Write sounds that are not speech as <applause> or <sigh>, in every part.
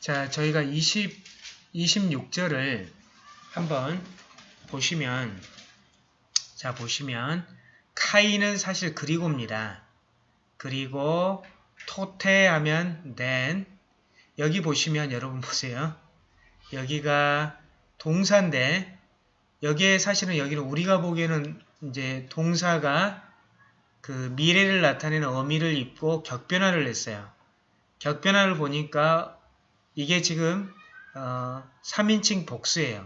자, 저희가 20, 26절을 한번 보시면, 자, 보시면, 카이는 사실 그리고입니다. 그리고 토테하면 then, 여기 보시면 여러분 보세요. 여기가 동사인데, 여기에 사실은 여기는 우리가 보기에는 이제 동사가 그 미래를 나타내는 어미를 입고 격변화를 했어요. 격변화를 보니까 이게 지금 어, 3인칭 복수예요.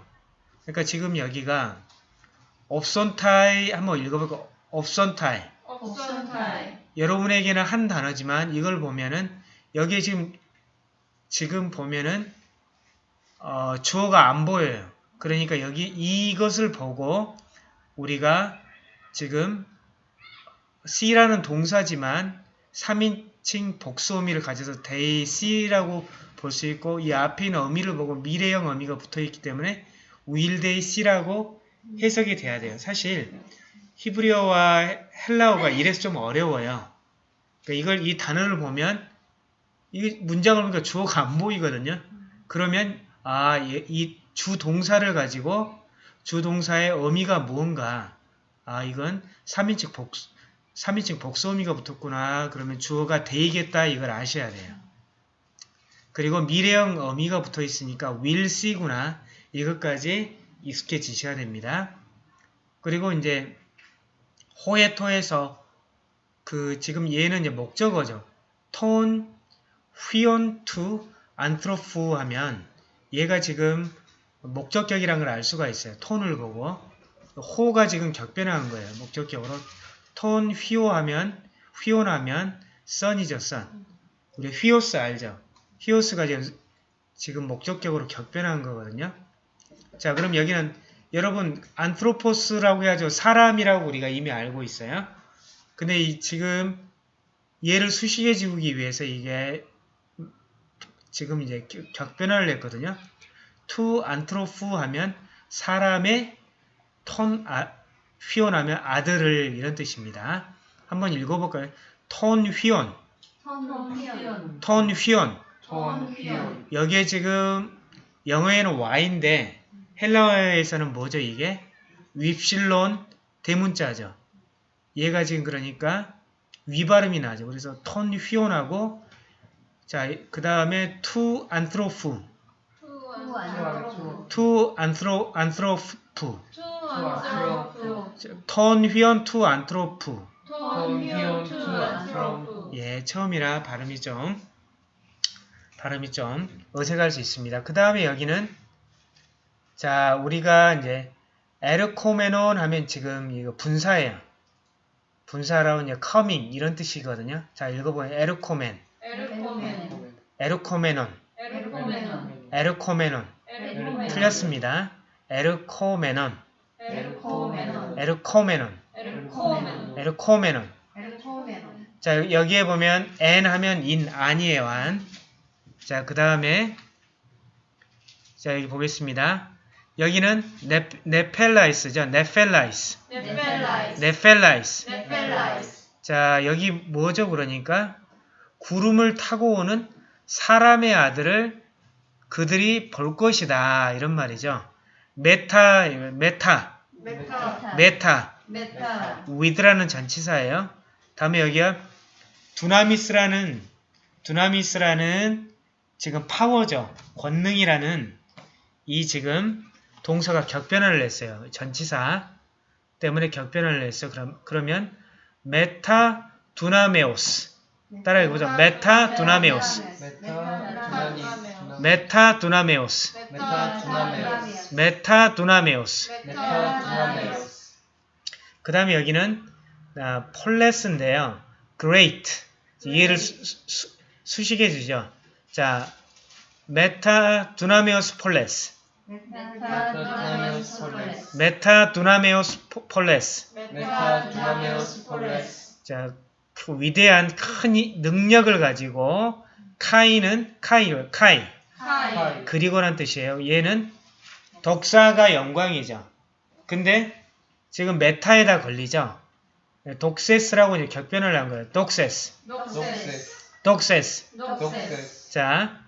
그러니까 지금 여기가 옵선타이 한번 읽어볼까? 옵선타이 옵션타이 여러분에게는 한 단어지만 이걸 보면은 여기에 지금 지금 보면은 어, 주어가 안 보여요. 그러니까 여기 이것을 보고 우리가 지금 C라는 동사지만 3인 칭 복수 어미를 가져서 they C라고 볼 수 있고 이 앞에 있는 어미를 보고 미래형 어미가 붙어있기 때문에 will they C라고 해석이 돼야 돼요. 사실 히브리어와 헬라어가 이래서 좀 어려워요. 그러니까 이걸 이 단어를 보면 이 문장을 보니까 주어가 안 보이거든요. 그러면 아, 이 주 동사를 가지고 주 동사의 의미가 무언가 아, 이건 3인칭 복수 3인칭 복수 의미가 붙었구나. 그러면 주어가 되겠다 이걸 아셔야 돼요. 그리고 미래형 어미가 붙어 있으니까 will see구나. 이것까지 익숙해지셔야 됩니다. 그리고 이제 호에토에서 그 지금 얘는 이제 목적어죠. τὸν υἱὸν τοῦ 안트로프 하면 얘가 지금 목적격이란 걸알 수가 있어요. 톤을 보고 호가 지금 격변한 거예요. 목적격으로 톤 휘오 하면 휘온하면 선이죠. 선. 우리 휘오스 알죠? 휘오스가 지금, 지금 목적격으로 격변한 거거든요. 자 그럼 여기는 여러분 안트로포스라고 해야죠. 사람이라고 우리가 이미 알고 있어요. 근데 이 지금 얘를 수식해 지우기 위해서 이게 지금 이제 격변화를 했거든요. τοῦ ἀνθρώπου 하면 사람의 τὸν 아, υἱὸν하면 아들을 이런 뜻입니다. 한번 읽어볼까요? τὸν υἱὸν, τὸν υἱὸν τὸν υἱὸν. τὸν υἱὸν 여기에 지금 영어에는 Y인데 헬라어에서는 뭐죠 이게? 윕실론 대문자죠. 얘가 지금 그러니까 위발음이 나죠. 그래서 τὸν υἱὸν하고 자 그 다음에 τοῦ ἀνθρώπου τοῦ ἀνθρώπου τοῦ ἀνθρώ ἀνθρώπου τοῦ ἀνθρώπου. τὸν υἱὸν τοῦ ἀνθρώπου. τοῦ ἀνθρώπου 예 처음이라 발음이 좀 발음이 좀 어색할 수 있습니다. 그 다음에 여기는 자 우리가 이제 ἐρχόμενον 하면 지금 이거 분사예요. 분사라고 이제 coming 이런 뜻이거든요. 자 읽어보면 ἐρχόμεν, ἐρχόμεν. ἐρχόμενον, ἐρχόμενον. ἐρχόμενον 틀렸습니다. ἐρχόμενον, ἐρχόμενον ἐρχόμενον, ἐρχόμενον. ἐρχόμενον 자 여기에 보면 ἐν 하면 in 아니에요 안. 자 그 다음에 자 여기 보겠습니다. 여기는 네, νεφέλαις죠. νεφέλαις. νεφέλαις νεφέλαις. νεφέλαις 자 여기 뭐죠 그러니까 구름을 타고 오는 사람의 아들을 그들이 볼 것이다 이런 말이죠. μετὰ μετὰ μετὰ μετὰ μετὰ with라는 전치사예요. 다음에 여기가 δύναμις라는 δύναμις라는 지금 파워죠. 권능이라는 이 지금 동사가 격변화를 냈어요. 전치사 때문에 격변화를 냈어요. 그럼 그러면 μετὰ δυνάμεως 따라해 보죠. μετὰ δυνάμεως. μετὰ δυνά μεως. μετὰ δυνάμεως μετὰ δυνάμεως. μετὰ δυνάμεως 그 다음에 여기는 아, πολλῆς인데요. great. 수, 수, 수 식해 주죠. 자, μετὰ δυνάμεως πολλῆς. μετὰ δυνάμεως πολλῆς μετὰ δυνάμεως πο- πολλῆς. 자, 그 위대한 큰 이- 능력을 가지고 καὶ는 καὶ, καὶ. 하이 그리고란 뜻이에요. 얘는 δόξα가 영광이죠. 근데 지금 μετὰ에다 걸리죠. δόξης라고 이제 격변을 한 거예요. δόξης. δόξης. δόξης 자,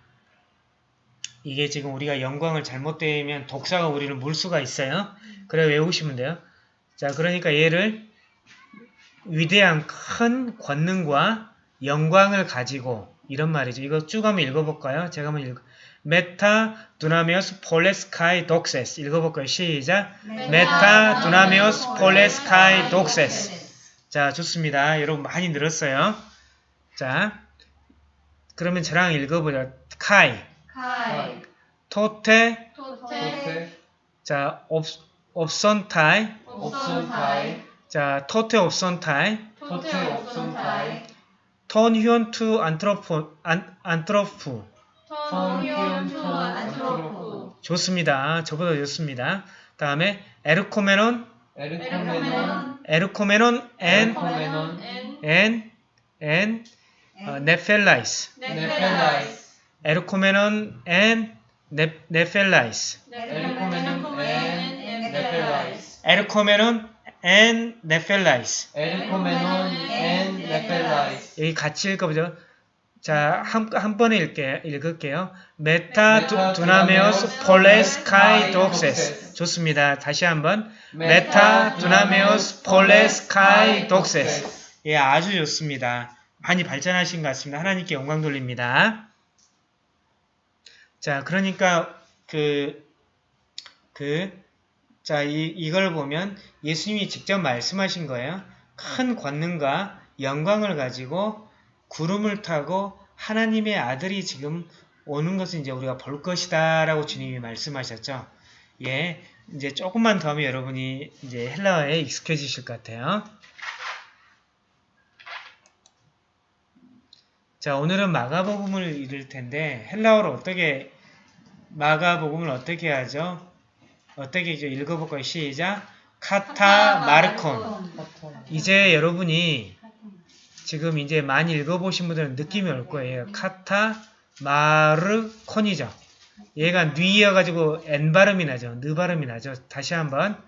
이게 지금 우리가 영광을 잘못되면 독사가 우리를 물 수가 있어요. 그래 외우시면 돼요. 자, 그러니까 얘를 위대한 큰 권능과 영광을 가지고 이런 말이죠. 이거 쭉 한번 읽어볼까요? 제가 한번 읽어. μετὰ δυνάμεως πολλῆς καὶ δόξης 읽어볼까요? 시작. μετὰ δυνάμεως πολλῆς καὶ δόξης 자, 좋습니다. 여러분 많이 늘었어요. 자, 그러면 저랑 읽어보자. καὶ, καὶ τότε, τότε 자, ὄψ, ὄψονται, ὄψονται 자, τότε ὄψονται, τότε ὄψονται τὸν υἱὸν τοῦ ἀνθρώπου, ἀν, ἀνθρώπου. 좋습니다. 저보다 좋습니다. 다음에 ἐρχόμενον, ἐρχόμενον ἐρχόμενον ἐν, ἐν, ἐν, 어, νεφέλαις. νεφέλαις ἐρχόμενον ἐν, νε, νεφέλαις. ἐρχόμενον ἐν νεφέλαις ἐρχόμενον ἐν, νεφέλαις. ἐρχόμενον ἐν νεφέλαις 여기 같이 읽어보죠. 자, 한, 한 번에 읽게, 읽을게요. μετὰ δυ, δυνάμεως πολλῆς καὶ δόξης. 좋습니다. 다시 한번. μετὰ δυνάμεως πολλῆς καὶ δόξης. 예, 아주 좋습니다. 많이 발전하신 것 같습니다. 하나님께 영광 돌립니다. 자, 그러니까 그, 그, 자, 이, 이걸 보면 예수님이 직접 말씀하신 거예요. 큰 권능과 영광을 가지고 구름을 타고 하나님의 아들이 지금 오는 것을 이제 우리가 볼 것이다 라고 주님이 말씀하셨죠. 예, 이제 조금만 더 하면 여러분이 이제 헬라어에 익숙해지실 것 같아요. 자, 오늘은 마가복음을 읽을 텐데 헬라어로 어떻게 마가복음을 어떻게 하죠? 어떻게 이제 읽어볼까요? 시작. 카타 마르콘. 이제 여러분이 지금 이제 많이 읽어보신 분들은 느낌이 올 거예요. 카타 마르콘이죠. 얘가 뉘여가지고 N 발음이 나죠. 느 발음이 나죠. 다시 한번.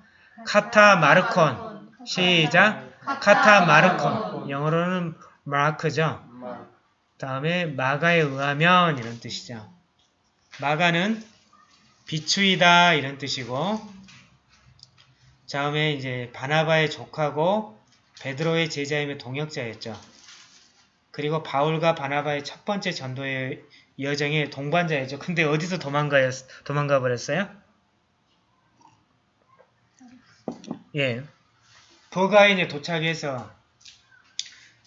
카타 마르콘. 시작. 카타 마르콘. 영어로는 마크죠. 다음에 마가에 의하면 이런 뜻이죠. 마가는 비추이다 이런 뜻이고 다음에 이제 바나바의 족하고 베드로의 제자임의 동역자였죠. 그리고 바울과 바나바의 첫 번째 전도의 여정의 동반자였죠. 근데 어디서 도망가요? 도망가 버렸어요? 예. 버가인에 도착해서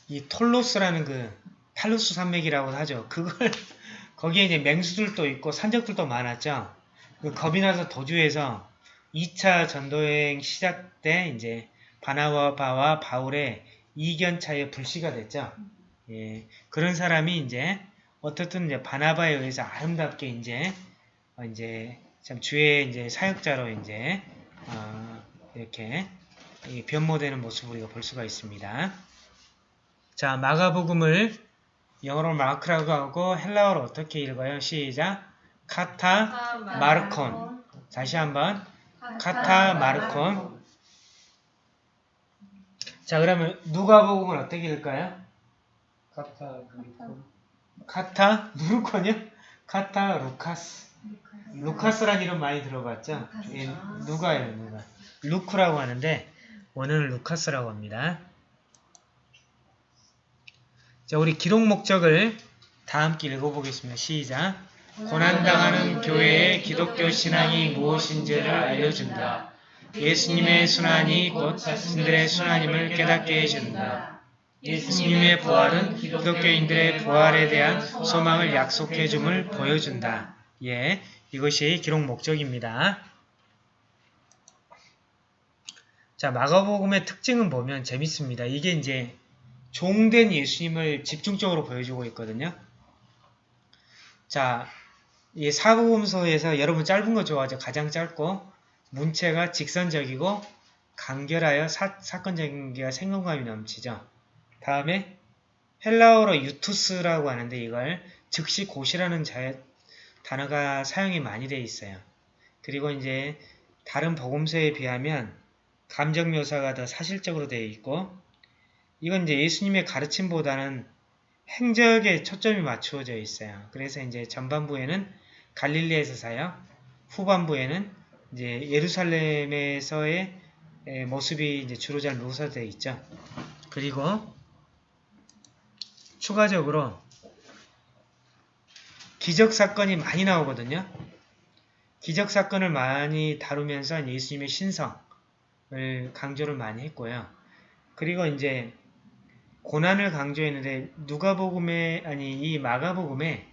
이 톨로스라는 그 탈루스 산맥이라고 하죠. 그걸 <laughs> 거기에 이제 맹수들도 있고 산적들도 많았죠. 그 겁이 나서 도주해서 2차 전도여행 시작 때 이제 바나바와 바울의 이견차에 불씨가 됐죠. 예, 그런 사람이 이제 어떻든 이제 바나바에 의해서 아름답게 이제 어, 이제 참 주의 이제 사역자로 이제 어, 이렇게 이 변모되는 모습을 우리가 볼 수가 있습니다. 자, 마가복음을 영어로 마크라고 하고 헬라어로 어떻게 읽어요? 시작. 카타 마르콘. 다시 한번 카타 마르콘. 자, 그러면 누가복음은 어떻게 읽을까요? 카타 루콘 카타 누르콘이요? 카타 루카스. 루카스란 이름 많이 들어봤죠? 예, 누가예요, 누가. 루크라고 하는데 원어는 루카스라고 합니다. 자, 우리 기록 목적을 다 함께 읽어보겠습니다. 시작. 고난당하는 교회의 기독교 신앙이 무엇인지를 알려준다. 예수님의 순환이 곧 자신들의 순환임을 깨닫게 해준다. 예수님의 부활은 기독교인들의 부활에 대한 소망을 약속해 줌을 보여준다. 예, 이것이 기록 목적입니다. 자, 마가복음의 특징은 보면 재밌습니다. 이게 이제 종된 예수님을 집중적으로 보여주고 있거든요. 자, 이 사복음서에서 여러분 짧은 거 좋아하죠? 가장 짧고 문체가 직선적이고 간결하여 사, 사건적인 게 생동감이 넘치죠. 다음에 헬라어로 유투스라고 하는데 이걸 즉시 곧이라는 자, 단어가 사용이 많이 되어 있어요. 그리고 이제 다른 복음서에 비하면 감정 묘사가 더 사실적으로 되어 있고 이건 이제 예수님의 가르침보다는 행적에 초점이 맞추어져 있어요. 그래서 이제 전반부에는 갈릴리에서 사요. 후반부에는 이제 예루살렘에서의 에, 모습이 이제 주로 잘 묘사되어 있죠. 그리고 추가적으로 기적 사건이 많이 나오거든요. 기적 사건을 많이 다루면서 예수님의 신성을 강조를 많이 했고요. 그리고 이제 고난을 강조했는데 누가복음에 아니 이 마가복음에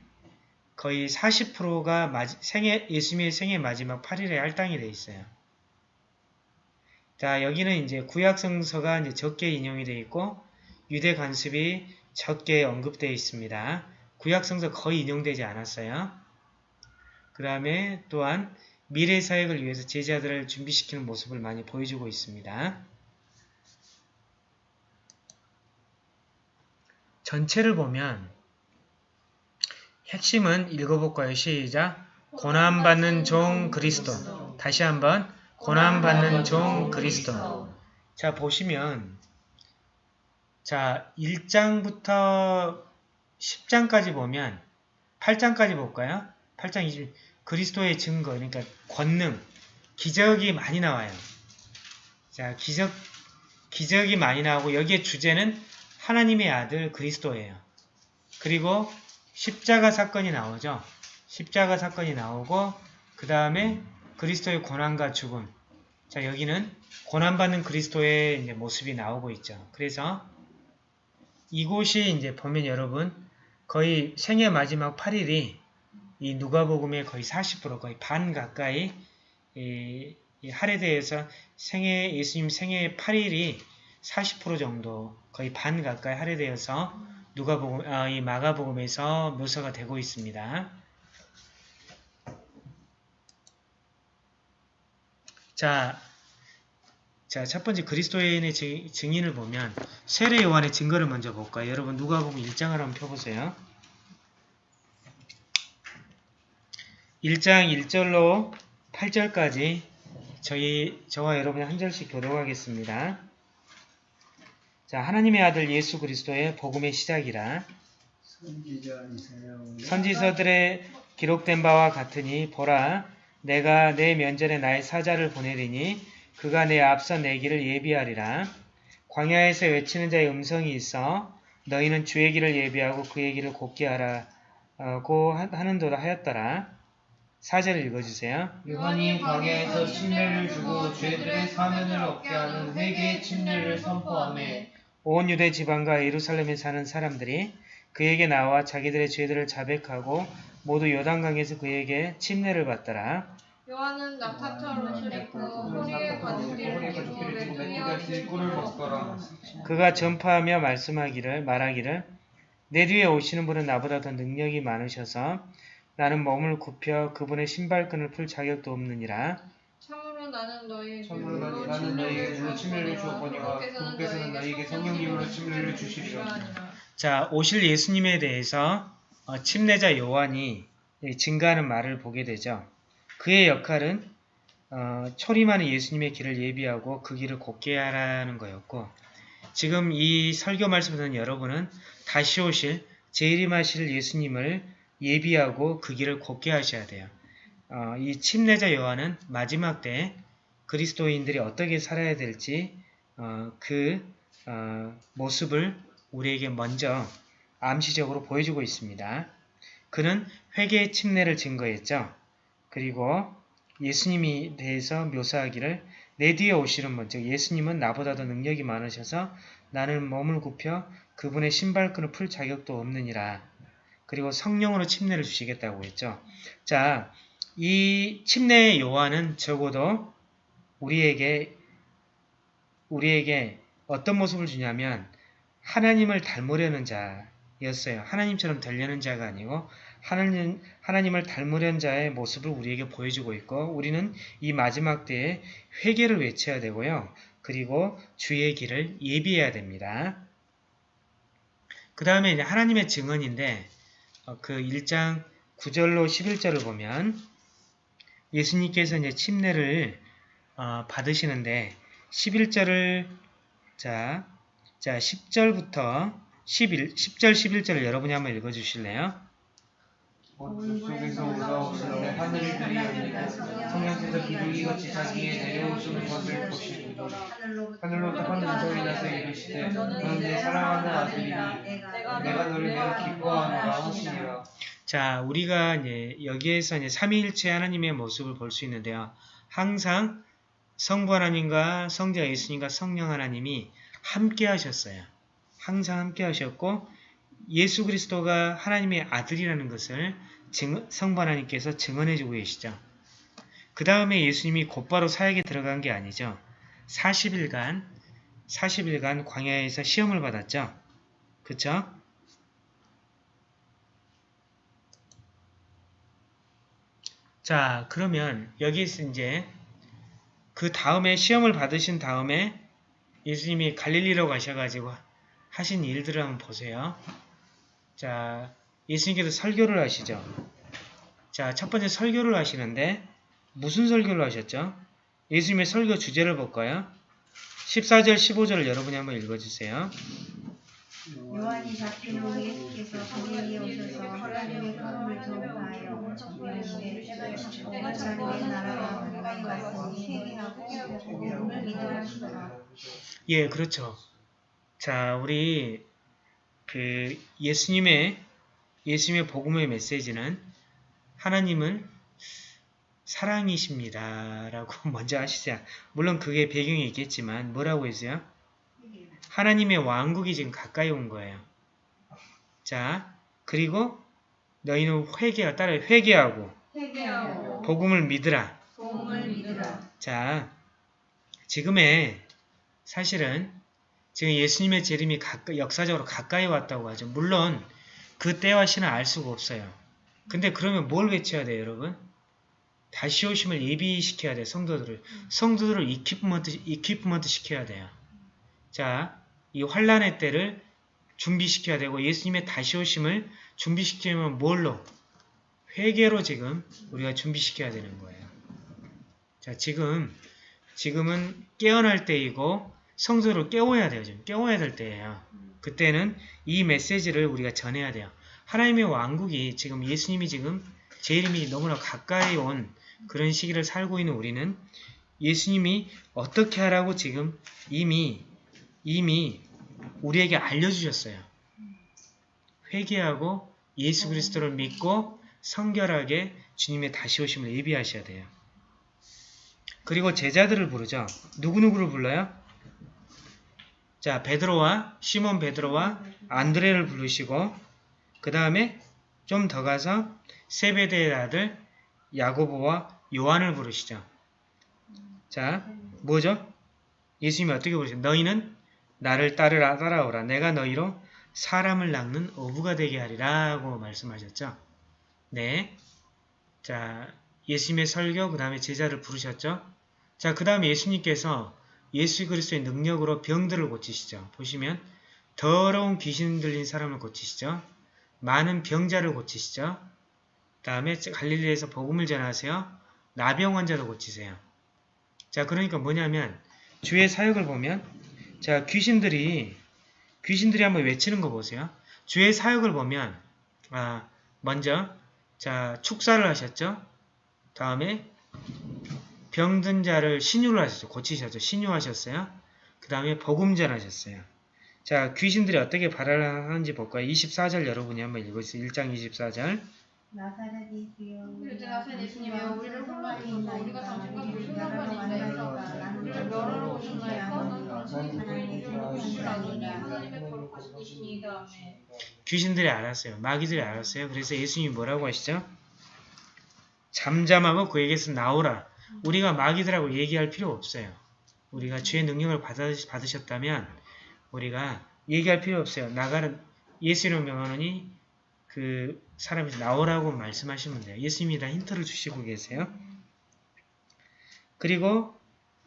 거의 40%가 생애 예수님의 생애 마지막 8일에 할당이 돼 있어요. 자 여기는 이제 구약 성서가 이제 적게 인용이 되어 있고 유대 관습이 적게 언급되어 있습니다. 구약 성서 거의 인용되지 않았어요. 그 다음에 또한 미래 사역을 위해서 제자들을 준비시키는 모습을 많이 보여주고 있습니다. 전체를 보면 핵심은 읽어볼까요? 시작! 고난받는 종 그리스도 다시 한번 고난받는 종 그리스도 자 보시면 자 1장부터 10장까지 보면 8장까지 볼까요? 8장 20 그리스도의 증거 그러니까 권능 기적이 많이 나와요. 자 기적 기적이 많이 나오고 여기에 주제는 하나님의 아들 그리스도예요. 그리고 십자가 사건이 나오죠. 십자가 사건이 나오고 그 다음에 그리스도의 고난과 죽음. 자 여기는 고난받는 그리스도의 이제 모습이 나오고 있죠. 그래서 이곳이 이제 보면 여러분 거의 생애 마지막 8일이 이 누가복음의 거의 40% 거의 반 가까이 이, 이 할애대에서 생애 예수님 생애 8일이 40% 정도 거의 반 가까이 할애되어서 누가복음 아, 이 마가복음에서 묘사가 되고 있습니다. 자, 자, 첫 번째 그리스도인의 증인을 보면 세례 요한의 증거를 먼저 볼까요? 여러분 누가복음 1장을 한번 펴보세요. 1장 1절로 8절까지 저희 저와 여러분이 한 절씩 교독하겠습니다. 자, 하나님의 아들 예수 그리스도의 복음의 시작이라. 선지서들의 기록된 바와 같으니 보라 내가 내 면전에 나의 사자를 보내리니 그가 내 앞서 내 길을 예비하리라. 광야에서 외치는 자의 음성이 있어 너희는 주의 길을 예비하고 그의 길을 곱게 하라고 하는도다 하였더라. 사절을 읽어주세요. 요한이 광야에서 침례를 주고 죄들의 사면을 얻게 하는 회개의 침례를 선포하며 온 유대 지방과 예루살렘에 사는 사람들이 그에게 나와 자기들의 죄들을 자백하고 모두 요단강에서 그에게 침례를 받더라. 요한은 낙타처럼 옷을 입고 허리에 가죽띠를 먹더라. 그가 전파하며 말씀하기를 말하기를 내 뒤에 오시는 분은 나보다 더 능력이 많으셔서 나는 몸을 굽혀 그분의 신발끈을 풀 자격도 없느니라. 참으로 나는 너희에게 참으로 물로 나는 너희에게 물로 침례를 침례를 주었거니와 그분께서는 너희에게 성령님으로 침례를 주시리라. 자, 오실 예수님에 대해서 어, 침례자 요한이 증가하는 말을 보게 되죠. 그의 역할은 어, 초림하는 예수님의 길을 예비하고 그 길을 곱게 하라는 거였고 지금 이 설교 말씀에서는 여러분은 다시 오실 재림하실 예수님을 예비하고 그 길을 곱게 하셔야 돼요. 어, 이 침례자 요한은 마지막 때 그리스도인들이 어떻게 살아야 될지 어, 그 어, 모습을 우리에게 먼저 암시적으로 보여주고 있습니다. 그는 회개의 침례를 증거했죠. 그리고 예수님이 대해서 묘사하기를 내 뒤에 오시는 분, 즉 예수님은 나보다 도 능력이 많으셔서 나는 몸을 굽혀 그분의 신발끈을 풀 자격도 없느니라. 그리고 성령으로 침례를 주시겠다고 했죠. 자, 이 침례의 요한은 적어도 우리에게 우리에게 어떤 모습을 주냐면 하나님을 닮으려는 자였어요. 하나님처럼 되려는 자가 아니고 하나님, 하나님을 닮으려는 자의 모습을 우리에게 보여주고 있고 우리는 이 마지막 때에 회개를 외쳐야 되고요. 그리고 주의 길을 예비해야 됩니다. 그 다음에 하나님의 증언인데 어, 그 1장 9절로 11절을 보면 예수님께서 이제 침례를 어, 받으시는데 11절을 자, 자 10절부터 11, 10절 11절을 여러분이 한번 읽어 주실래요? 어둠 속에서 올라오실 때 하늘을 들이었는데 성령께서 비둘기 같이 자기의 내려오시는 것을 보시니 하늘로부터 한 음성이 나서 이르시되 너는 내 사랑하는 아들이니 내가 너를 매우 기뻐하노라 하시니라 자, 우리가 이제 여기에서 이제 삼위일체 하나님의 모습을 볼 수 있는데요. 항상 성부 하나님과 성자 예수님과 성령 하나님이 함께 하셨어요. 항상 함께 하셨고 예수 그리스도가 하나님의 아들이라는 것을 증- 성부 하나님께서 증언해주고 계시죠. 그 다음에 예수님이 곧바로 사역에 들어간 게 아니죠. 40일간 40일간 광야에서 시험을 받았죠. 그쵸? 자, 그러면 여기서 이제 그 다음에 시험을 받으신 다음에 예수님이 갈릴리로 가셔가지고 하신 일들을 한번 보세요. 자, 예수님께서 설교를 하시죠. 자, 첫 번째 설교를 하시는데 무슨 설교를 하셨죠? 예수님의 설교 주제를 볼까요? 14절, 15절을 여러분이 한번 읽어주세요. 요한이 후 예수께서 그에게 오셔서 하나님의 전파하여 이르시되 하나님의 하시더라. 예, 그렇죠. 자, 우리 그 예수님의 예수님의 복음의 메시지는 하나님은 사랑이십니다라고 <laughs> 먼저 하시자. 물론 그게 배경이 있겠지만 뭐라고 했어요? 하나님의 왕국이 지금 가까이 온 거예요. 자, 그리고 너희는 회개하 따라 회개하고 회개하고 복음을 믿으라. 복음을 믿으라. 자, 지금의 사실은 지금 예수님의 재림이 가까, 역사적으로 가까이 왔다고 하죠. 물론 그 때와 시는 알 수가 없어요. 근데 그러면 뭘 외쳐야 돼요, 여러분? 다시 오심을 예비시켜야 돼요, 성도들을. 성도들을 이퀴프먼트, 이퀴프먼트 시켜야 돼요. 자, 이 환란의 때를 준비시켜야 되고 예수님의 다시 오심을 준비시키려면 뭘로? 회개로 지금 우리가 준비시켜야 되는 거예요. 자, 지금 지금은 깨어날 때이고 성도를 깨워야 돼요. 지금 깨워야 될 때예요. 그때는 이 메시지를 우리가 전해야 돼요. 하나님의 왕국이 지금 예수님이 지금 재림이 너무나 가까이 온 그런 시기를 살고 있는 우리는 예수님이 어떻게 하라고 지금 이미 이미 우리에게 알려주셨어요. 회개하고 예수 그리스도를 믿고 성결하게 주님의 다시 오심을 예비하셔야 돼요. 그리고 제자들을 부르죠. 누구누구를 불러요? 자, 베드로와 시몬 베드로와 안드레를 부르시고 그 다음에 좀 더 가서 세베대의 아들 야고보와 요한을 부르시죠. 자, 뭐죠? 예수님이 어떻게 부르세요? 너희는 나를 따르라 따라오라. 내가 너희로 사람을 낚는 어부가 되게 하리라고 말씀하셨죠. 네. 자, 예수님의 설교 그 다음에 제자를 부르셨죠. 자, 그 다음에 예수님께서 예수 그리스도의 능력으로 병들을 고치시죠. 보시면 더러운 귀신 들린 사람을 고치시죠. 많은 병자를 고치시죠. 그 다음에 갈릴리에서 복음을 전하세요. 나병 환자도 고치세요. 자, 그러니까 뭐냐면 주의 사역을 보면 자, 귀신들이 귀신들이 한번 외치는 거 보세요. 주의 사역을 보면 아, 먼저 자, 축사를 하셨죠. 다음에 병든 자를 신유를 하셨죠. 고치셨죠. 신유하셨어요. 그 다음에 복음 전하셨어요. 자, 귀신들이 어떻게 발언하는지 볼까요? 24절 여러분이 한번 읽어주세요. 1장 24절. 나사렛 예수여 이제 나사렛 예수님이여 우리를 혼란하소서 우리가 당신과 상관이 있나이까 우리를 멸하러 오셨나이까 하나님의 거룩하신 이시니이다 아멘 귀신들이 알았어요. 마귀들이 알았어요. 그래서 예수님이 뭐라고 하시죠? 잠잠하고 그에게서 나오라. 우리가 마귀들하고 얘기할 필요 없어요. 우리가 주의 능력을 받아, 받으셨다면 우리가 얘기할 필요 없어요. 나가는 예수 이름 명하노니 그 사람이 나오라고 말씀하시면 돼요. 예수님이 다 힌트를 주시고 계세요. 그리고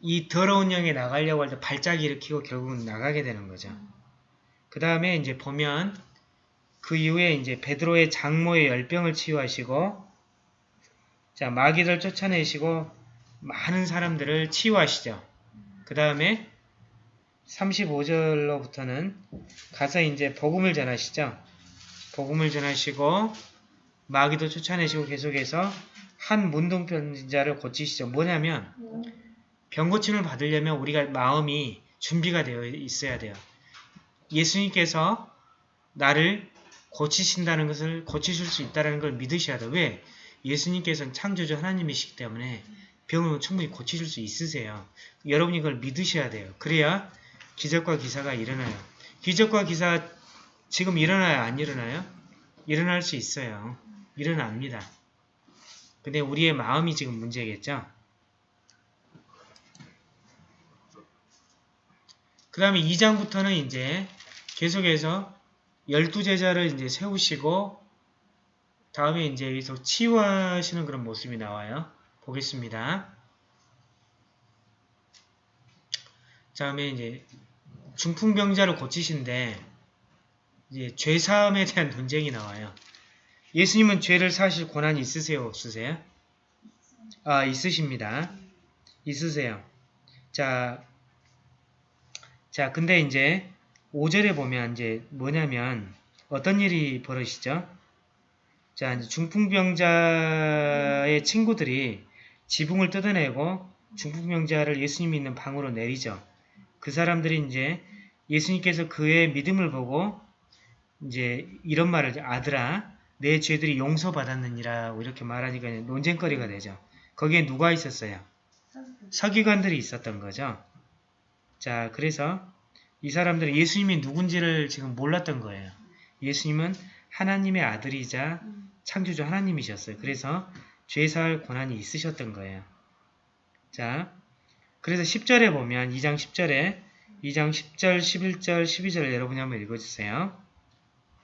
이 더러운 영에 나가려고 할 때 발작 일으키고 결국은 나가게 되는 거죠. 그 다음에 이제 보면 그 이후에 이제 베드로의 장모의 열병을 치유하시고 자 마귀들 쫓아내시고 많은 사람들을 치유하시죠. 그 다음에 35절로부터는 가서 이제 복음을 전하시죠. 복음을 전하시고 마귀도 쫓아내시고 계속해서 한 문둥병자를 고치시죠. 뭐냐면 병 고침을 받으려면 우리가 마음이 준비가 되어 있어야 돼요. 예수님께서 나를 고치신다는 것을 고치실 수 있다는 걸 믿으셔야 돼요. 왜? 예수님께서는 창조주 하나님이시기 때문에 병을 충분히 고치실 수 있으세요. 여러분이 그걸 믿으셔야 돼요. 그래야 기적과 기사가 일어나요. 기적과 기사 지금 일어나요? 안 일어나요? 일어날 수 있어요. 일어납니다. 근데 우리의 마음이 지금 문제겠죠? 그 다음에 2장부터는 이제 계속해서 열두 제자를 이제 세우시고 다음에 이제 여기서 치유하시는 그런 모습이 나와요. 보겠습니다. 다음에 이제 중풍병자를 고치신데 이제 죄 사함에 대한 논쟁이 나와요. 예수님은 죄를 사실 권한이 있으세요, 없으세요? 아, 있으십니다. 있으세요. 자, 자, 근데 이제 5절에 보면 이제 뭐냐면 어떤 일이 벌어지죠? 자, 중풍병자의 친구들이 지붕을 뜯어내고 중풍병자를 예수님이 있는 방으로 내리죠. 그 사람들이 이제 예수님께서 그의 믿음을 보고 이제 이런 말을. 아들아, 내 죄들이 용서받았느니라고 이렇게 말하니까 논쟁거리가 되죠. 거기에 누가 있었어요? 서기관들이 있었던 거죠. 자, 그래서 이 사람들은 예수님이 누군지를 지금 몰랐던 거예요. 예수님은 하나님의 아들이자 창조주 하나님이셨어요. 그래서 죄사할 권한이 있으셨던 거예요. 자, 그래서 10절에 보면 2장 10절에 2장 10절, 11절, 12절 여러분이 한번 읽어주세요.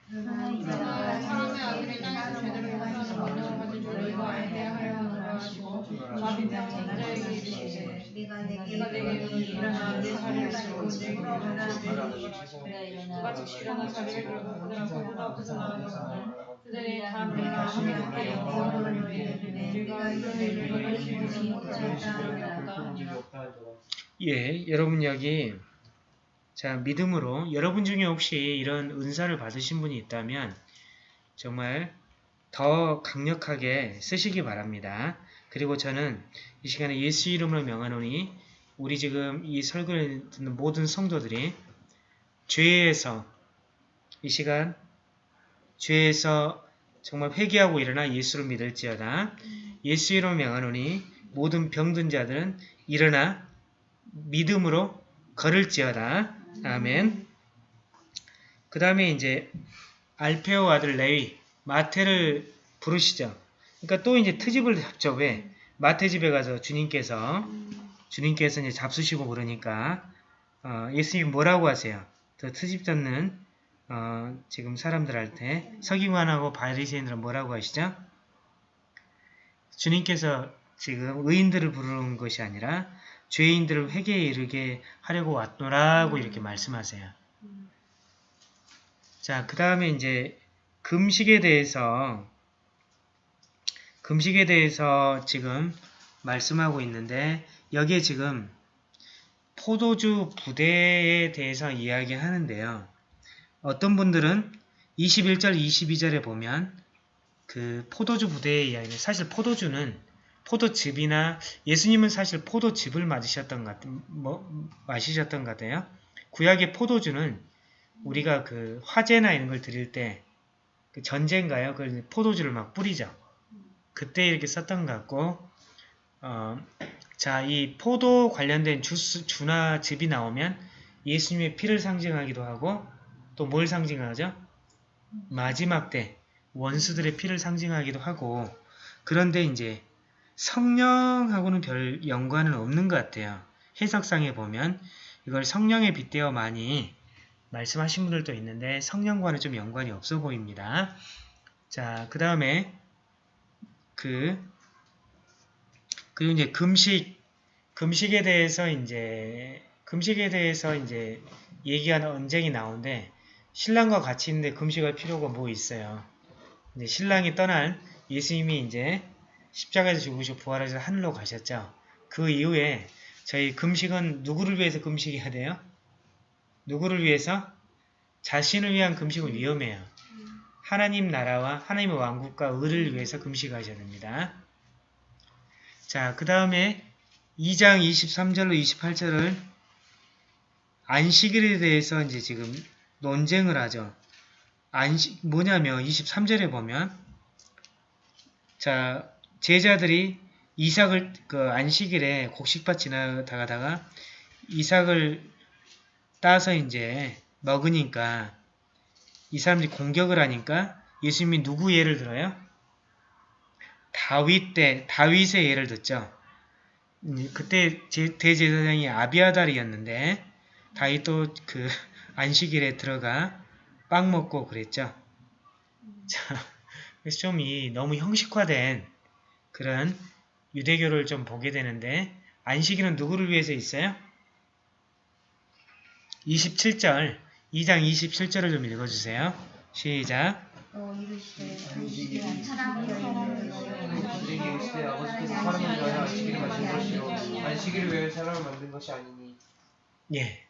사람의 아들이 땅에서 용서하는 권능을 가진 줄 너희가 알게 하려고 하시고 마빈 자에게 이르시되 내가 내게 일어나 내 자리를 쓰고 내게 일어나 누가 즉시 일어나 자리를 들고 그들은 그보다 앞에서 나아가서 그들이 다 내가 내가 하나님께 영광을 이를 이를 이루지 이루지 못하였다 못하였다 예, 여러분 여기 자 믿음으로 여러분 중에 혹시 이런 은사를 받으신 분이 있다면 정말 더 강력하게 쓰시기 바랍니다. 그리고 저는 이 시간에 예수 이름으로 명하노니 우리 지금 이 설교를 듣는 모든 성도들이 죄에서 이 시간 죄에서 정말 회개하고 일어나 예수를 믿을지어다. 예수 이름으로 명하노니 모든 병든 자들은 일어나 믿음으로 걸을지어다. 아멘. 그 다음에 이제 알페오 아들 레위 마태를 부르시죠. 그러니까 또 이제 트집을 잡죠. 왜? 마태 집에 가서 주님께서 주님께서 이제 잡수시고 그러니까 어, 예수님 뭐라고 하세요? 저 트집 잡는 어, 지금 사람들한테 서기관하고 바리새인들은 뭐라고 하시죠? 주님께서 지금 의인들을 부르는 것이 아니라 죄인들을 회개에 이르게 하려고 왔노라고 이렇게 말씀하세요. 자, 그 다음에 이제 금식에 대해서 금식에 대해서 지금 말씀하고 있는데 여기에 지금 포도주 부대에 대해서 이야기하는데요. 어떤 분들은 21절, 22절에 보면 그 포도주 부대의 이야기는 사실 포도주는 포도즙이나 예수님은 사실 포도즙을 맞으셨던 것 같, 뭐, 마시셨던 것 같아요. 구약의 포도주는 우리가 그 화재나 이런 걸 드릴 때 그 전제인가요? 그 포도주를 막 뿌리죠. 그때 이렇게 썼던 것 같고 어, 자, 이 포도 관련된 주스, 주나 즙이 나오면 예수님의 피를 상징하기도 하고 또 뭘 상징하죠? 마지막 때 원수들의 피를 상징하기도 하고 그런데 이제 성령하고는 별 연관은 없는 것 같아요. 해석상에 보면 이걸 성령에 빗대어 많이 말씀하신 분들도 있는데 성령과는 좀 연관이 없어 보입니다. 자, 그 다음에 그 그리고 이제 금식 금식에 대해서 이제 금식에 대해서 이제 얘기하는 언쟁이 나오는데 신랑과 같이 있는데 금식할 필요가 뭐 있어요. 이제 신랑이 떠난 예수님이 이제 십자가에서 죽으시고 부활해서 하늘로 가셨죠. 그 이후에 저희 금식은 누구를 위해서 금식해야 돼요? 누구를 위해서? 자신을 위한 금식은 위험해요. 하나님 나라와 하나님의 왕국과 의를 위해서 금식하셔야 됩니다. 자, 그 다음에 2장 23절로 28절을 안식일에 대해서 이제 지금 논쟁을 하죠. 안식, 뭐냐면 23절에 보면 자, 제자들이 이삭을 그 안식일에 곡식밭 지나다가다가 이삭을 따서 이제 먹으니까 이 사람들이 공격을 하니까 예수님이 누구 예를 들어요? 다윗 때 다윗의 예를 듣죠. 음, 그때 제- 대제사장이 아비아달이었는데 다윗도 그 <laughs> 안식일에 들어가 빵 먹고 그랬죠. 자, 그래서 좀 이 너무 형식화된 그런 유대교를 좀 보게 되는데 안식일은 누구를 위해서 있어요? 27절 2장 27절을 좀 읽어주세요. 시작 사람을 만든 것이 아니니 예.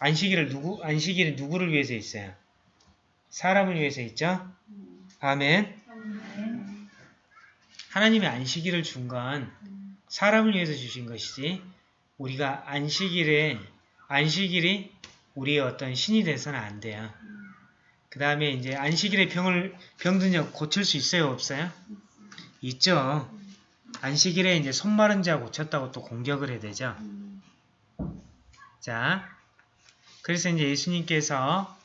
안식일을 누구 안식일은 누구를 위해서 있어요? 사람을 위해서 있죠? 아멘. 하나님이 안식일을 준 건 사람을 위해서 주신 것이지 우리가 안식일에 안식일이 우리의 어떤 신이 돼서는 안 돼요. 그 다음에 이제 안식일에 병을 병든 자 고칠 수 있어요, 없어요? 있죠. 안식일에 이제 손 마른 자 고쳤다고 또 공격을 해야 되죠. 자, 그래서 이제 예수님께서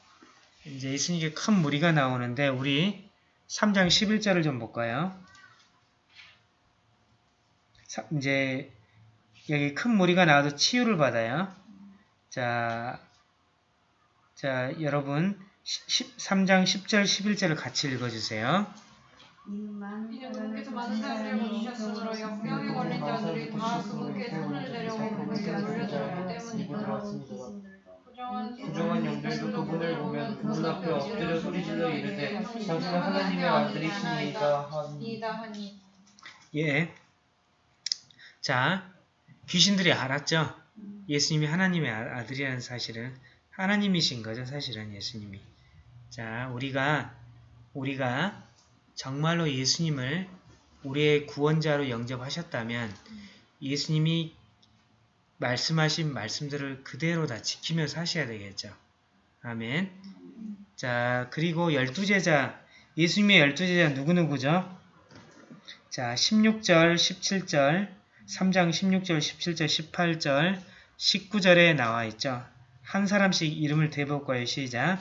이제 예수님께 큰 무리가 나오는데 우리 3장 11절을 좀 볼까요? 사- 이제 여기 큰 무리가 나와서 치유를 받아요. 자, 자 여러분 3장 10절 11절을 같이 읽어주세요. 이제 누구께서 많은 사람을 거두셨으므로 역병에 걸린 자들이 다 그분께 손을 내려고 그분께 올려드렸기 때문이다. 부정한 부정한 영들도 그분을 보면 그분 앞에 엎드려 소리질러 이르되 당신은 하나님의 아들이시니이다 하니 이다 하니 예. 자, 귀신들이 알았죠? 예수님이 하나님의 아- 아들이라는 사실은 하나님이신 거죠, 사실은 예수님이. 자, 우리가 우리가 정말로 예수님을 우리의 구원자로 영접하셨다면 예수님이 말씀하신 말씀들을 그대로 다 지키며 사셔야 되겠죠. 아멘. 자, 그리고 열두 제자, 예수님의 열두 제자 누구누구죠? 자, 16절, 17절, 3장 16절, 17절, 18절, 19절에 나와 있죠. 한 사람씩 이름을 대볼 거예요. 시작.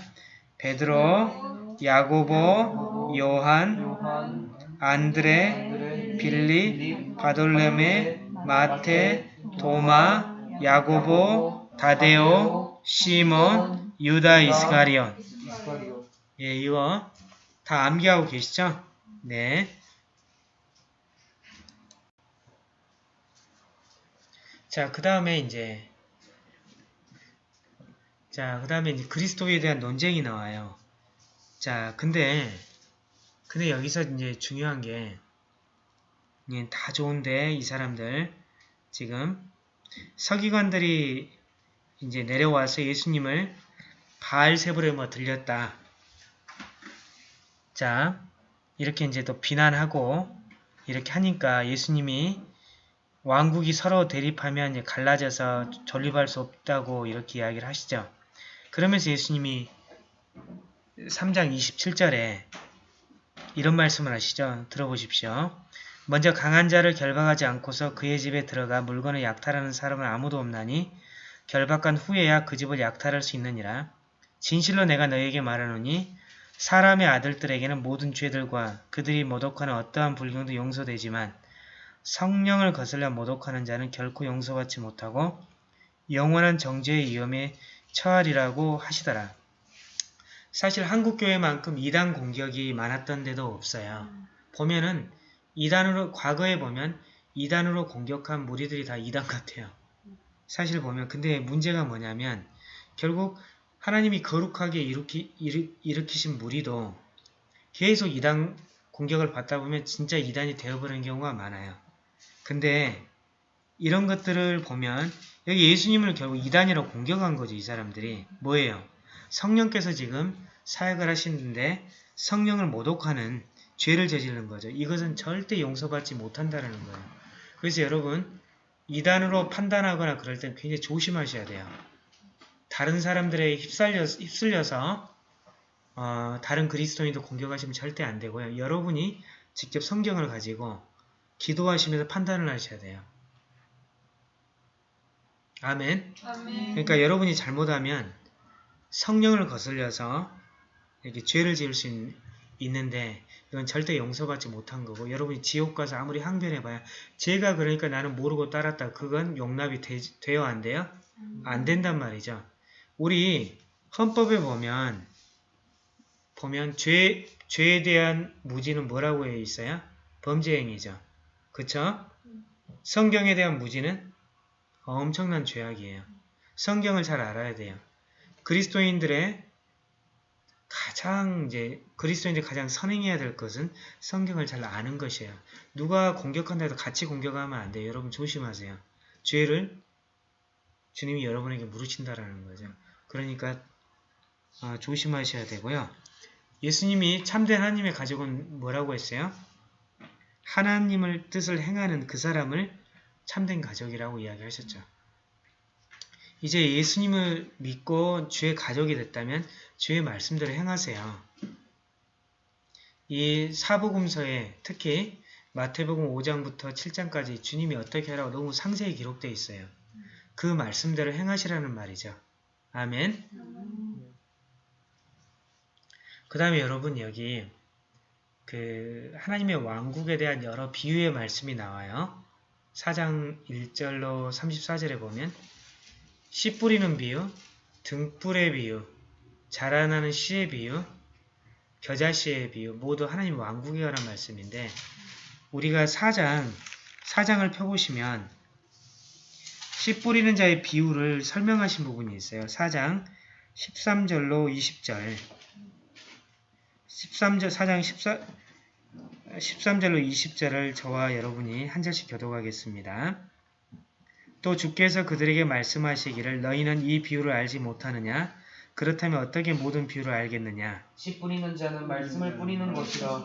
베드로, 야고보, 요한, 안드레, 빌립, 바돌레메, 마테, 도마, 야고보, 다데오, 시몬, 유다. 이스카리오 예, 이거 다 암기하고 계시죠? 네. 자, 그 다음에 이제 자, 그 다음에 이제 그리스도에 대한 논쟁이 나와요. 자, 근데 근데 여기서 이제 중요한 게 예, 다 좋은데 이 사람들 지금 서기관들이 이제 내려와서 예수님을 바알세불에 뭐 들렸다. 자, 이렇게 이제 또 비난하고 이렇게 하니까 예수님이 왕국이 서로 대립하면 갈라져서 존립할 수 없다고 이렇게 이야기를 하시죠. 그러면서 예수님이 3장 27절에 이런 말씀을 하시죠. 들어보십시오. 먼저 강한 자를 결박하지 않고서 그의 집에 들어가 물건을 약탈하는 사람은 아무도 없나니 결박한 후에야 그 집을 약탈할 수 있느니라. 진실로 내가 너희에게 말하노니 사람의 아들들에게는 모든 죄들과 그들이 모독하는 어떠한 불경도 용서되지만 성령을 거슬려 모독하는 자는 결코 용서받지 못하고 영원한 정죄의 위험에 처하리라고 하시더라. 사실 한국교회만큼 이단 공격이 많았던 데도 없어요. 보면은 이단으로 과거에 보면 이단으로 공격한 무리들이 다 이단 같아요. 사실 보면 근데 문제가 뭐냐면 결국 하나님이 거룩하게 일으키, 일으, 일으키신 무리도 계속 이단 공격을 받다 보면 진짜 이단이 되어버리는 경우가 많아요. 근데 이런 것들을 보면 여기 예수님을 결국 이단이라고 공격한 거죠. 이 사람들이. 뭐예요? 성령께서 지금 사역을 하시는데 성령을 모독하는 죄를 저지른 거죠. 이것은 절대 용서받지 못한다는 거예요. 그래서 여러분 이단으로 판단하거나 그럴 땐 굉장히 조심하셔야 돼요. 다른 사람들에 휩쓸려, 휩쓸려서 어, 다른 그리스도인도 공격하시면 절대 안 되고요. 여러분이 직접 성경을 가지고 기도하시면서 판단을 하셔야 돼요. 아멘. 아멘. 그러니까 여러분이 잘못하면 성령을 거슬려서 이렇게 죄를 지을 수 있, 있는데 이건 절대 용서받지 못한 거고 여러분이 지옥 가서 아무리 항변해봐야 제가 그러니까 나는 모르고 따랐다 그건 용납이 되, 돼요 안 돼요? 안 된단 말이죠. 우리 헌법에 보면 보면 죄, 죄에 대한 무지는 뭐라고 해 있어요? 범죄 행위죠. 그쵸? 성경에 대한 무지는 엄청난 죄악이에요. 성경을 잘 알아야 돼요. 그리스도인들의 가장 이제 그리스도인들이 가장 선행해야 될 것은 성경을 잘 아는 것이에요. 누가 공격한다 해도 같이 공격하면 안 돼요. 여러분 조심하세요. 죄를 주님이 여러분에게 물으신다라는 거죠. 그러니까 아, 조심하셔야 되고요. 예수님이 참된 하나님의 가족은 뭐라고 했어요? 하나님을 뜻을 행하는 그 사람을 참된 가족이라고 이야기하셨죠. 이제 예수님을 믿고 주의 가족이 됐다면 주의 말씀대로 행하세요. 이 사복음서에 특히 마태복음 5장부터 7장까지 주님이 어떻게 하라고 너무 상세히 기록되어 있어요. 그 말씀대로 행하시라는 말이죠. 아멘. 그 다음에 여러분 여기 그 하나님의 왕국에 대한 여러 비유의 말씀이 나와요. 4장 1절로 34절에 보면 씨 뿌리는 비유, 등불의 비유, 자라나는 씨의 비유, 겨자씨의 비유 모두 하나님 왕국에 관한 말씀인데 우리가 4장, 4장을 펴보시면 씨 뿌리는 자의 비유를 설명하신 부분이 있어요. 4장 13절로 20절 13절 4장 14, 13절로 20절을 저와 여러분이 한 절씩 교독하겠습니다. 또 주께서 그들에게 말씀하시기를 너희는 이 비유를 알지 못하느냐? 그렇다면 어떻게 모든 비유를 알겠느냐? 씨 뿌리는 자는 말씀을 뿌리는 것이라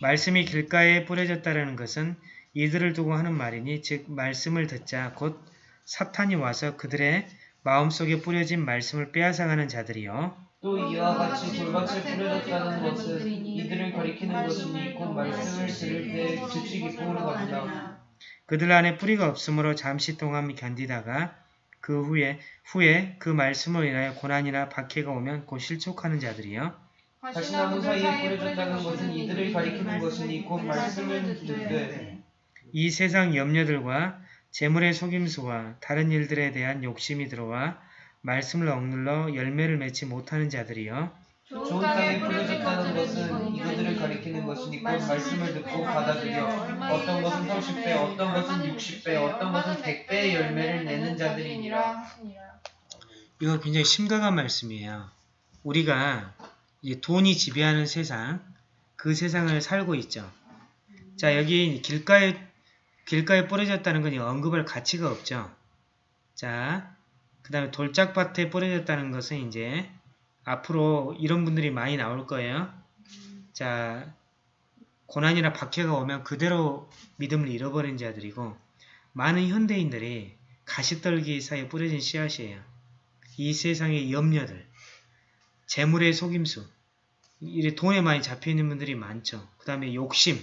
말씀이 길가에 뿌려졌다는 것은 이들을 두고 하는 말이니 즉 말씀을 듣자 곧 사탄이 와서 그들의 마음속에 뿌려진 말씀을 빼앗아가는 자들이요. 또 이와 같이 돌밭에 뿌려졌다는 것은 이들을 가리키는 것이니 곧 말씀을 들을 때 즉시 기쁨으로 가진다. 그들 안에 뿌리가 없으므로 잠시 동안 견디다가 그 후에 후에 그 말씀으로 인하여 고난이나 박해가 오면 곧 실족하는 자들이요. 다시 나무 사이에 뿌려졌다는 것은 이들을 가리키는 것이니 곧 말씀을 듣되 이 세상 염려들과 재물의 속임수와 다른 일들에 대한 욕심이 들어와 말씀을 억눌러 열매를 맺지 못하는 자들이요. 좋은 땅에 뿌려졌다는 것은 이들을 가리키는 것이니 곧 말씀을 듣고 받아들여 어떤 것은 30배, 어떤 것은 60배, 어떤 것은 100배의 열매를 내는 자들이니라. 이건 굉장히 심각한 말씀이에요. 우리가 돈이 지배하는 세상, 그 세상을 살고 있죠. 자, 여기 길가에, 길가에 뿌려졌다는 건 언급할 가치가 없죠. 자, 그 다음에 돌짝밭에 뿌려졌다는 것은 이제 앞으로 이런 분들이 많이 나올 거예요. 자, 고난이나 박해가 오면 그대로 믿음을 잃어버린 자들이고 많은 현대인들이 가시떨기 사이에 뿌려진 씨앗이에요. 이 세상의 염려들, 재물의 속임수, 이래 돈에 많이 잡혀있는 분들이 많죠. 그 다음에 욕심,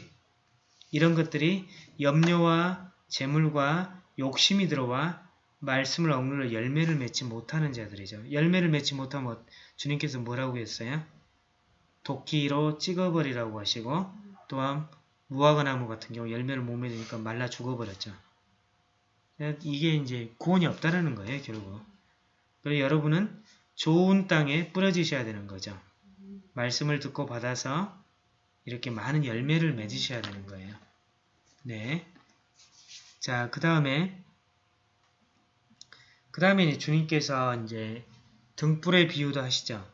이런 것들이 염려와 재물과 욕심이 들어와 말씀을 억눌러 열매를 맺지 못하는 자들이죠. 열매를 맺지 못하면 주님께서 뭐라고 했어요? 도끼로 찍어버리라고 하시고 또한 무화과나무 같은 경우 열매를 못 맺으니까 말라 죽어버렸죠. 이게 이제 구원이 없다라는 거예요, 결국. 그래서 여러분은 좋은 땅에 뿌려지셔야 되는 거죠. 말씀을 듣고 받아서 이렇게 많은 열매를 맺으셔야 되는 거예요. 네. 자, 그 다음에 그 다음에 주님께서 이제 등불의 비유도 하시죠.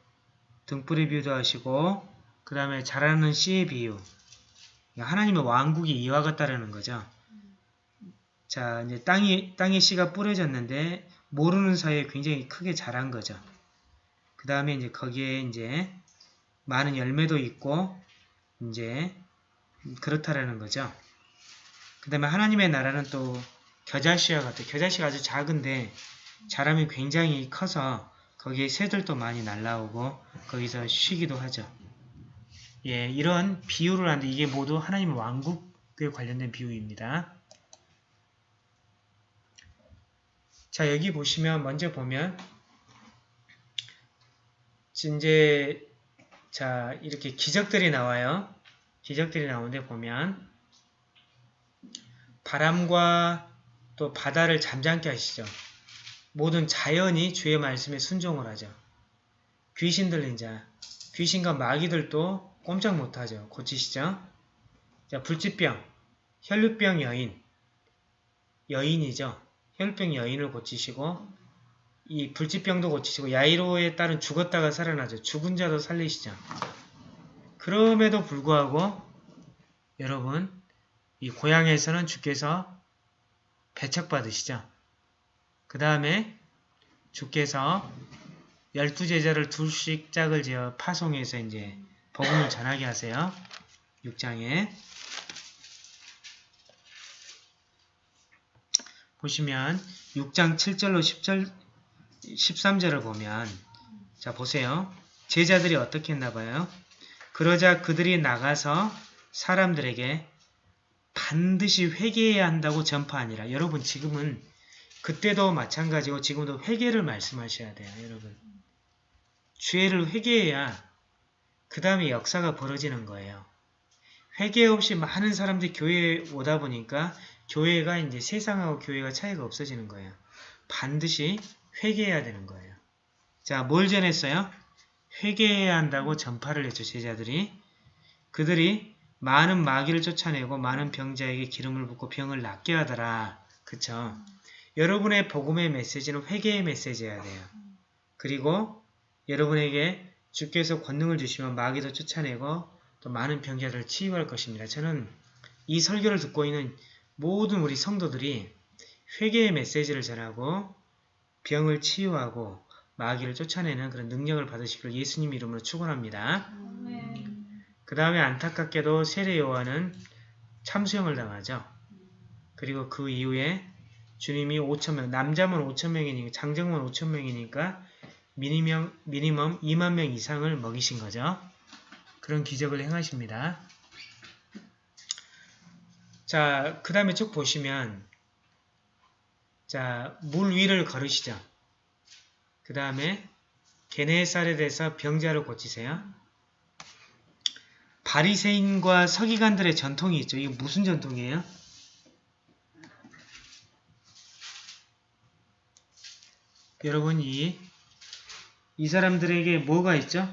등불의 비유도 하시고 그 다음에 자라는 씨의 비유 하나님의 왕국이 이와 같다라는 거죠. 자 이제 땅이 땅에 씨가 뿌려졌는데 모르는 사이에 굉장히 크게 자란 거죠. 그 다음에 이제 거기에 이제 많은 열매도 있고 이제 그렇다라는 거죠. 그 다음에 하나님의 나라는 또 겨자씨와 같아요. 겨자씨가 아주 작은데 자라면 굉장히 커서 거기에 새들도 많이 날라오고 거기서 쉬기도 하죠. 예, 이런 비유를 하는데 이게 모두 하나님의 왕국에 관련된 비유입니다. 자, 여기 보시면 먼저 보면 이제 자, 이렇게 기적들이 나와요. 기적들이 나오는데 보면 바람과 또 바다를 잠잠케 하시죠. 모든 자연이 주의 말씀에 순종을 하죠. 귀신 들린 자, 귀신과 마귀들도 꼼짝 못하죠. 고치시죠. 자, 불치병, 혈류병 여인, 여인이죠. 혈류병 여인을 고치시고 이 불치병도 고치시고 야이로에 따른 죽었다가 살아나죠. 죽은 자도 살리시죠. 그럼에도 불구하고 여러분 이 고향에서는 주께서 배척받으시죠. 그 다음에 주께서 열두 제자를 둘씩 짝을 지어 파송해서 이제 복음을 전하게 하세요. 6장에 보시면 6장 7절로 10절 13절을 보면 자 보세요. 제자들이 어떻게 했나 봐요. 그러자 그들이 나가서 사람들에게 반드시 회개해야 한다고 전파하니라. 여러분 지금은 그때도 마찬가지고 지금도 회개를 말씀하셔야 돼요. 여러분. 죄를 회개해야 그 다음에 역사가 벌어지는 거예요. 회개 없이 많은 사람들이 교회에 오다 보니까 교회가 이제 세상하고 교회가 차이가 없어지는 거예요. 반드시 회개해야 되는 거예요. 자, 뭘 전했어요? 회개해야 한다고 전파를 했죠, 제자들이. 그들이 많은 마귀를 쫓아내고 많은 병자에게 기름을 붓고 병을 낫게 하더라. 그쵸? 여러분의 복음의 메시지는 회개의 메시지여야 돼요. 그리고 여러분에게 주께서 권능을 주시면 마귀도 쫓아내고 또 많은 병자들을 치유할 것입니다. 저는 이 설교를 듣고 있는 모든 우리 성도들이 회개의 메시지를 전하고 병을 치유하고 마귀를 쫓아내는 그런 능력을 받으시길 예수님 이름으로 축원합니다. 그 다음에 안타깝게도 세례 요한은 참수형을 당하죠. 그리고 그 이후에 주님이 5천명, 남자만 5천명이니까 장정만 5천명이니까 미니멈, 미니멈 2만 명 이상을 먹이신 거죠. 그런 기적을 행하십니다. 자, 그 다음에 쭉 보시면 자, 물 위를 걸으시죠. 그 다음에 게네살에 대해서 병자를 고치세요. 바리새인과 서기관들의 전통이 있죠. 이게 무슨 전통이에요? 여러분 이, 이 사람들에게 뭐가 있죠?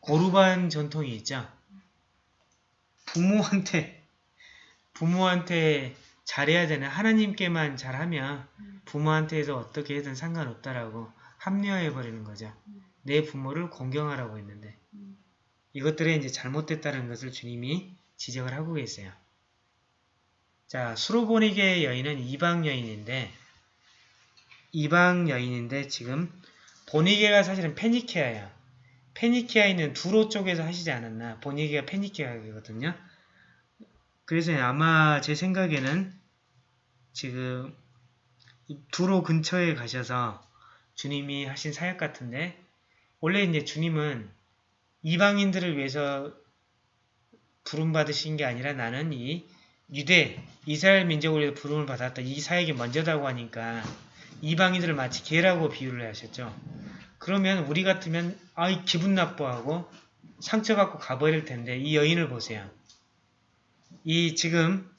고르반 전통이 있죠. 부모한테 부모한테 잘해야 되는 하나님께만 잘하면 부모한테도 어떻게 든 상관없다라고 합리화해 버리는 거죠. 내 부모를 공경하라고 했는데 이것들에 이제 잘못됐다는 것을 주님이 지적을 하고 계세요. 자, 수로보니게 여인은 이방 여인인데 이방 여인인데 지금 보니게가 사실은 페니케아야. 페니케아 있는 두로 쪽에서 하시지 않았나. 보니게가 페니케아거든요. 그래서 아마 제 생각에는 지금 두로 근처에 가셔서 주님이 하신 사역 같은데 원래 이제 주님은 이방인들을 위해서 부름받으신 게 아니라 나는 이 유대, 이스라엘 민족을 위해서 부름을 받았다. 이 사역이 먼저다고 하니까 이방인들을 마치 개라고 비유를 하셨죠. 그러면 우리 같으면 아이 기분 나빠하고 상처받고 가버릴 텐데 이 여인을 보세요. 이 지금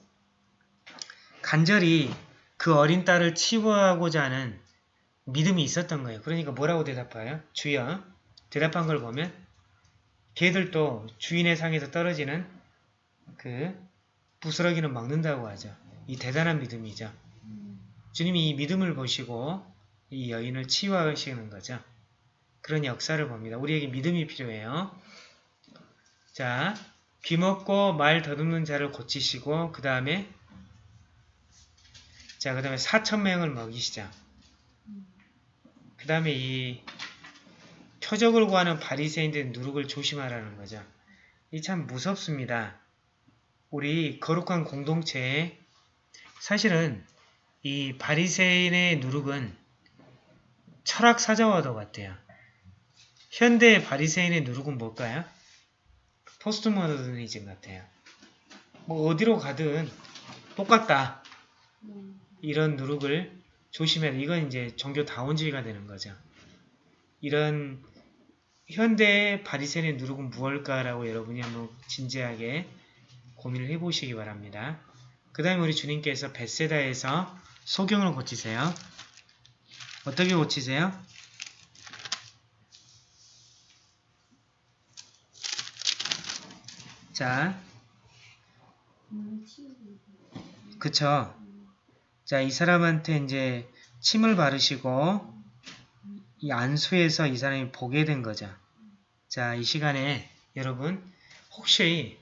간절히 그 어린 딸을 치유하고자 하는 믿음이 있었던 거예요. 그러니까 뭐라고 대답해요? 주여. 대답한 걸 보면 개들도 주인의 상에서 떨어지는 그 부스러기는 먹는다고 하죠. 이 대단한 믿음이죠. 주님이 이 믿음을 보시고 이 여인을 치유하시는 거죠. 그런 역사를 봅니다. 우리에게 믿음이 필요해요. 자, 귀 먹고 말 더듬는 자를 고치시고 그 다음에 자, 그 다음에 4천명을 먹이시죠. 그 다음에 이 표적을 구하는 바리새인들 누룩을 조심하라는 거죠. 이 참 무섭습니다. 우리 거룩한 공동체에 사실은 이 바리새인의 누룩은 철학 사자와도 같아요. 현대의 바리새인의 누룩은 뭘까요? 포스트 모더니즘 같아요. 뭐 어디로 가든 똑같다. 이런 누룩을 조심해야 돼. 이건 이제 종교 다원주의가 되는 거죠. 이런 현대의 바리새인의 누룩은 무엇일까라고 여러분이 한번 진지하게 고민을 해보시기 바랍니다. 그 다음에 우리 주님께서 베세다에서 소경을 고치세요. 어떻게 고치세요? 자, 그쵸. 자, 이 사람한테 이제 침을 바르시고 이 안수에서 이 사람이 보게 된 거죠. 자, 이 시간에 여러분 혹시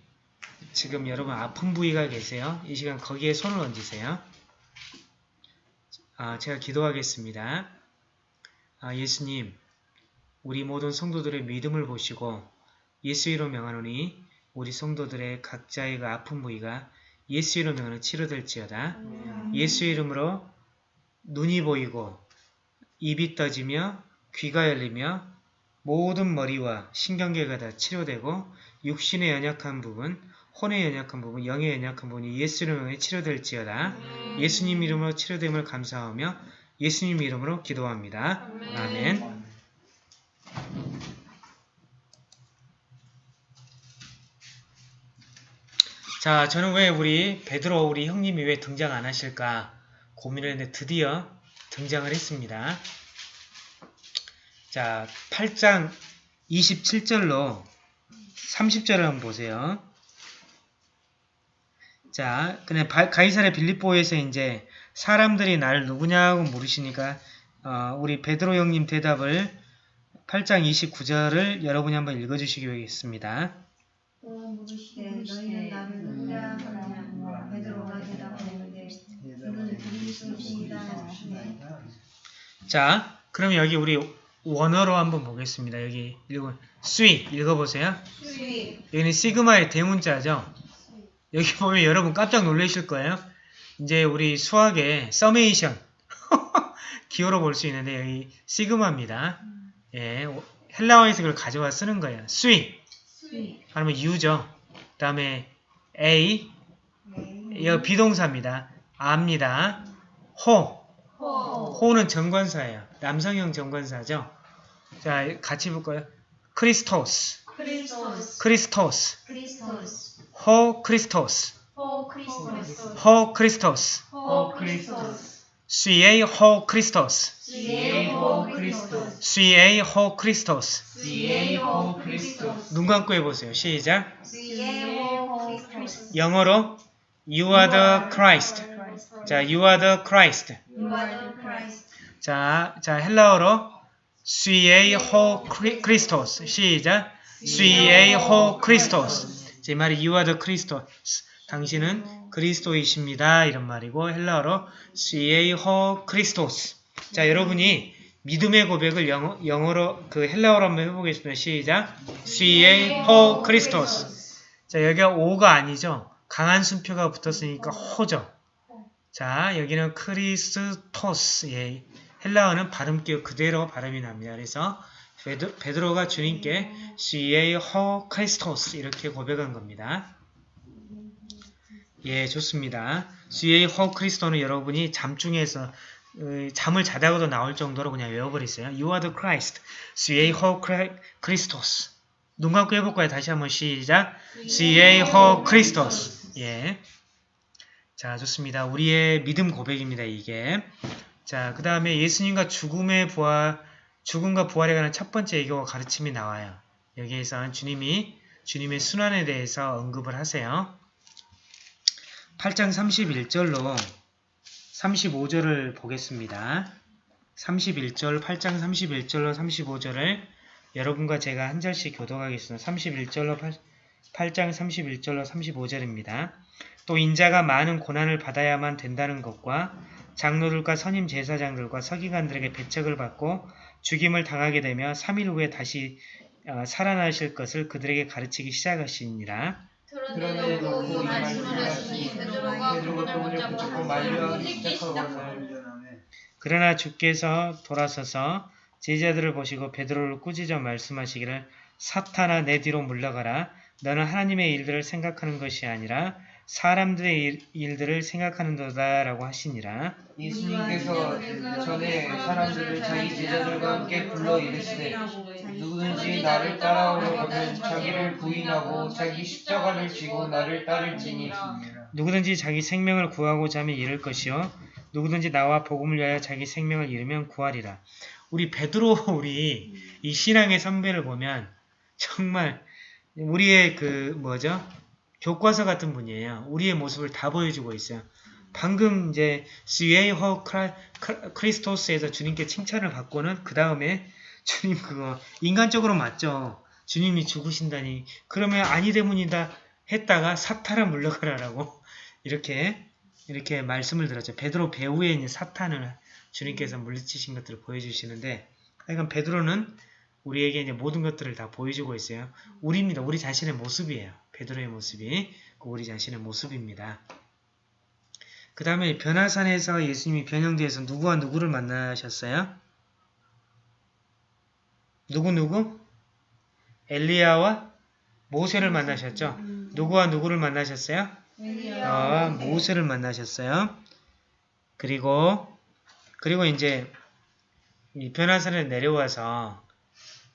지금 여러분 아픈 부위가 계세요? 이 시간 거기에 손을 얹으세요. 아, 제가 기도하겠습니다. 아, 예수님, 우리 모든 성도들의 믿음을 보시고 예수 이로 명하노니 우리 성도들의 각자의 그 아픈 부위가 예수 이로 명하는 치료될지어다. 예수 이름으로 눈이 보이고 입이 떠지며 귀가 열리며 모든 머리와 신경계가 다 치료되고 육신의 연약한 부분, 혼의 연약한 부분, 영의 연약한 부분이 예수 이름으로 치료될지어다. 예수님 이름으로 치료됨을 감사하며 예수님 이름으로 기도합니다. 아멘. 자, 저는 왜 우리 베드로 우리 형님이 왜 등장 안 하실까 고민을 했는데 드디어 등장을 했습니다. 자, 8장 27절로 30절을 한번 보세요. 자, 그냥 가이사의 빌립보에서 이제 사람들이 날 누구냐고 물으시니까 어, 우리 베드로 형님 대답을 8장 29절을 여러분이 한번 읽어주시기 바라겠습니다. 나를 대답하는데 이는 그리스도시이다 하시매 자, 그럼 여기 우리 원어로 한번 보겠습니다. 여기 읽어 수위 읽어보세요. 수위 여기는 시그마의 대문자죠. 여기 보면 여러분 깜짝 놀라실 거예요. 이제 우리 수학의 서메이션 <laughs> 기호로 볼 수 있는데 여기 시그마입니다. 예, 헬라어에서 그걸 가져와 쓰는 거예요. 수위 σὺ 아니면 You죠. 그 다음에 εἶ 이거 비동사입니다. 압니다. ὁ ὁ ὁ 는 정관사예요. 남성형 정관사죠. 자, 같이 볼까요? Χριστός, Χριστός Χριστός, Χριστός ὁ Χριστός, ὁ Χριστός ὁ Χριστός, ὁ Χριστός σὺ εἶ ὁ Χριστός, σὺ εἶ ὁ Χριστός CA. CA 눈 감고 해보세요. 시작. σὺ εἶ ὁ Χριστός 영어로 You are the Christ. 자, You are the Christ. You are the Christ 자, 자 헬라어로 σὺ εἶ ὁ Χρι- Χριστός. 시작. σὺ εἶ ὁ Χριστός. 제 말이 You are the Χριστός. 당신은 그리스도이십니다. 이런 말이고 헬라어로 σὺ εἶ ὁ Χριστός. 자, 여러분이 믿음의 고백을 영어, 영어로 그 헬라어로 한번 해보겠습니다. 시작. σὺ εἶ ὁ Χριστός. 자, 여기가 오가 아니죠. 강한 순표가 붙었으니까 ὁ죠. 자, 여기는 Χριστός. 예. 헬라어는 발음기호 그대로 발음이 납니다. 그래서 베드, 베드로가 주님께 ὁ Χριστός 이렇게 고백한 겁니다. 예, 좋습니다. 호 크리스토는 여러분이 잠중에서 어, 잠을 자다가도 나올 정도로 그냥 외워버리세요. You are the Christ. CA 호 크리스토스. 눈 감고 해볼까요? 다시 한번 시작. 호 크리스토스. 예. 자, 좋습니다. 우리의 믿음 고백입니다, 이게. 자, 그 다음에 예수님과 죽음의 부활, 죽음과 부활에 관한 첫 번째 예교와 가르침이 나와요. 여기에서는 주님이 주님의 순환에 대해서 언급을 하세요. 8장 31절로 35절을 보겠습니다. 31절, 8장 31절로 35절을 여러분과 제가 한 절씩 교독하겠습니다. 31절로 8, 장 31절로 35절입니다. 또 인자가 많은 고난을 받아야만 된다는 것과 장로들과 선임 제사장들과 서기관들에게 배척을 받고 죽임을 당하게 되며 3일 후에 다시 어, 살아나실 것을 그들에게 가르치기 시작하시니라. 그런데도 말씀을 하시니 베드로가 그분을 그러나 주께서 돌아서서 제자들을 보시고 베드로를 꾸짖어 말씀하시기를 사탄아 내 뒤로 물러가라 너는 하나님의 일들을 생각하는 것이 아니라 사람들의 일, 일들을 생각하는 도다 라고 하시니라. 예수님께서 전에 사람들을 자기 제자들과 함께 불러 이르시되 누구든지 나를 따라오려거든 자기를 부인하고 자기 십자가를 지고 나를 따를지니. 누구든지 자기 생명을 구하고자 하면 잃을 것이요. 누구든지 나와 복음을 위하여 자기 생명을 잃으면 구하리라. 우리 베드로 <laughs> 우리 이 신앙의 선배를 보면 정말 우리의 그 뭐죠 교과서 같은 분이에요 우리의 모습을 다 보여주고 있어요 방금 이제 스웨이허 크리스토스에서 주님께 칭찬을 받고는 그 다음에 <laughs> 주님 그거 인간적으로 맞죠 주님이 죽으신다니 그러면 아니 때문이다 했다가 사탄을 물러가라라고 <laughs> 이렇게 이렇게 말씀을 들었죠. 베드로 배후에 있는 사탄을 주님께서 물리치신 것들을 보여주시는데 하여간 베드로는 우리에게 이제 모든 것들을 다 보여주고 있어요. 우리입니다. 우리 자신의 모습이에요. 베드로의 모습이 그 우리 자신의 모습입니다. 그 다음에 변화산에서 예수님이 변형되어서 누구와 누구를 만나셨어요? 누구 누구? 엘리야와 모세를 만나셨죠. 누구와 누구를 만나셨어요? 어, 모세를 만나셨어요. 그리고 그리고 이제 이 변화산에 내려와서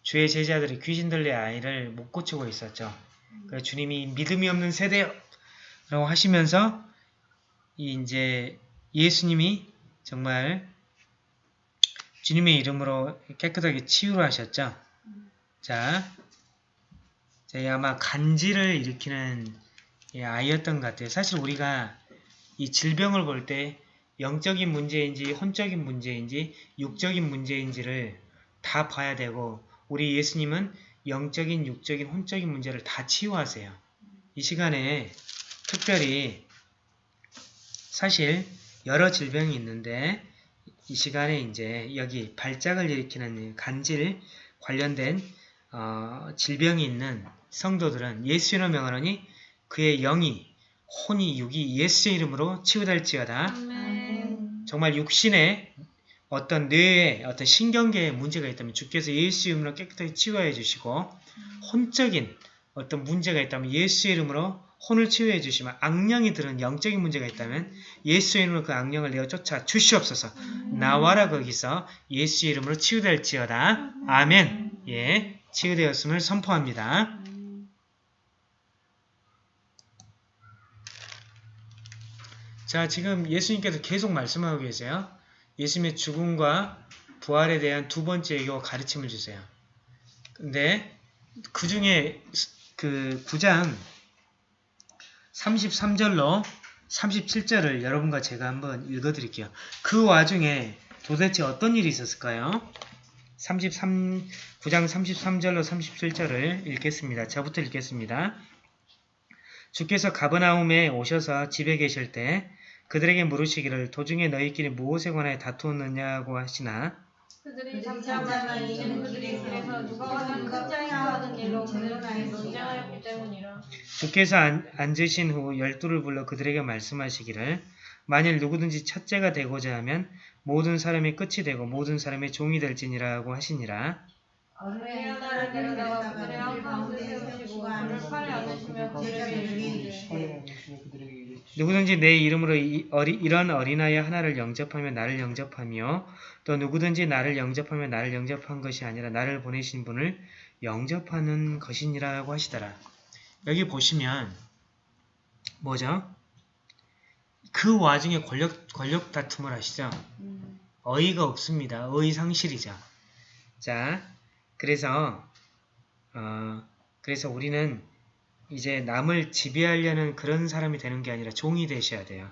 주의 제자들이 귀신 들린 아이를 못 고치고 있었죠. 그래서 주님이 믿음이 없는 세대라고 하시면서 이 이제 예수님이 정말 주님의 이름으로 깨끗하게 치유를 하셨죠. 자, 자, 이 아마 간지를 일으키는 이 아이였던 것 같아요. 사실 우리가 이 질병을 볼 때 영적인 문제인지 혼적인 문제인지 육적인 문제인지를 다 봐야 되고 우리 예수님은 영적인, 육적인, 혼적인 문제를 다 치유하세요. 이 시간에 특별히 사실 여러 질병이 있는데 이 시간에 이제 여기 발작을 일으키는 간질 관련된 어, 질병이 있는 성도들은 예수의 명하노니 그의 영이 혼이 육이 예수의 이름으로 치유될지어다. 정말 육신에 어떤 뇌에 어떤 신경계에 문제가 있다면 주께서 예수 이름으로 깨끗하게 치유해 주시고 혼적인 어떤 문제가 있다면 예수의 이름으로 혼을 치유해 주시면 악령이 들은 영적인 문제가 있다면 예수의 이름으로 그 악령을 내어 쫓아 주시옵소서. 나와라 거기서 예수의 이름으로 치유될지어다. 아멘. 예 치유되었음을 선포합니다. 자 지금 예수님께서 계속 말씀하고 계세요 예수님의 죽음과 부활에 대한 두 번째 예고 가르침을 주세요 근데 그 중에 그 9장 33절로 37절을 여러분과 제가 한번 읽어드릴게요. 그 와중에 도대체 어떤 일이 있었을까요? 33, 9장 33절로 37절을 읽겠습니다. 저부터 읽겠습니다. 주께서 가버나움에 오셔서 집에 계실 때 그들에게 물으시기를 도중에 너희끼리 무엇에 관하여 다투었느냐고 하시나 그들이 잠잠하나 이는 그들이 길에서 누가 가장 큰 자인가 하는 일로 그들끼리 논쟁하였기 때문이라. 주께서 앉- 앉으신 후 열두를 불러 그들에게 말씀하시기를 만일 누구든지 첫째가 되고자 하면 모든 사람이 끝이 되고 모든 사람의 종이 될지니라고 하시니라. 그의 하나를 데려다가 그들의 한 가운데 세우시고 그를 팔에 앉으시며 그들에게 이르시되 그들에게 이르시되 누구든지 내 이름으로 이, 어리, 이런 어린아이 하나를 영접하면 나를 영접하며 또 누구든지 나를 영접하면 나를 영접한 것이 아니라 나를 보내신 분을 영접하는 것이니라고 하시더라. 여기 보시면 뭐죠? 그 와중에 권력, 권력 다툼을 하시죠. 어이가 없습니다. 어이 상실이죠. 자, 그래서 어, 그래서 우리는 이제 남을 지배하려는 그런 사람이 되는 게 아니라 종이 되셔야 돼요.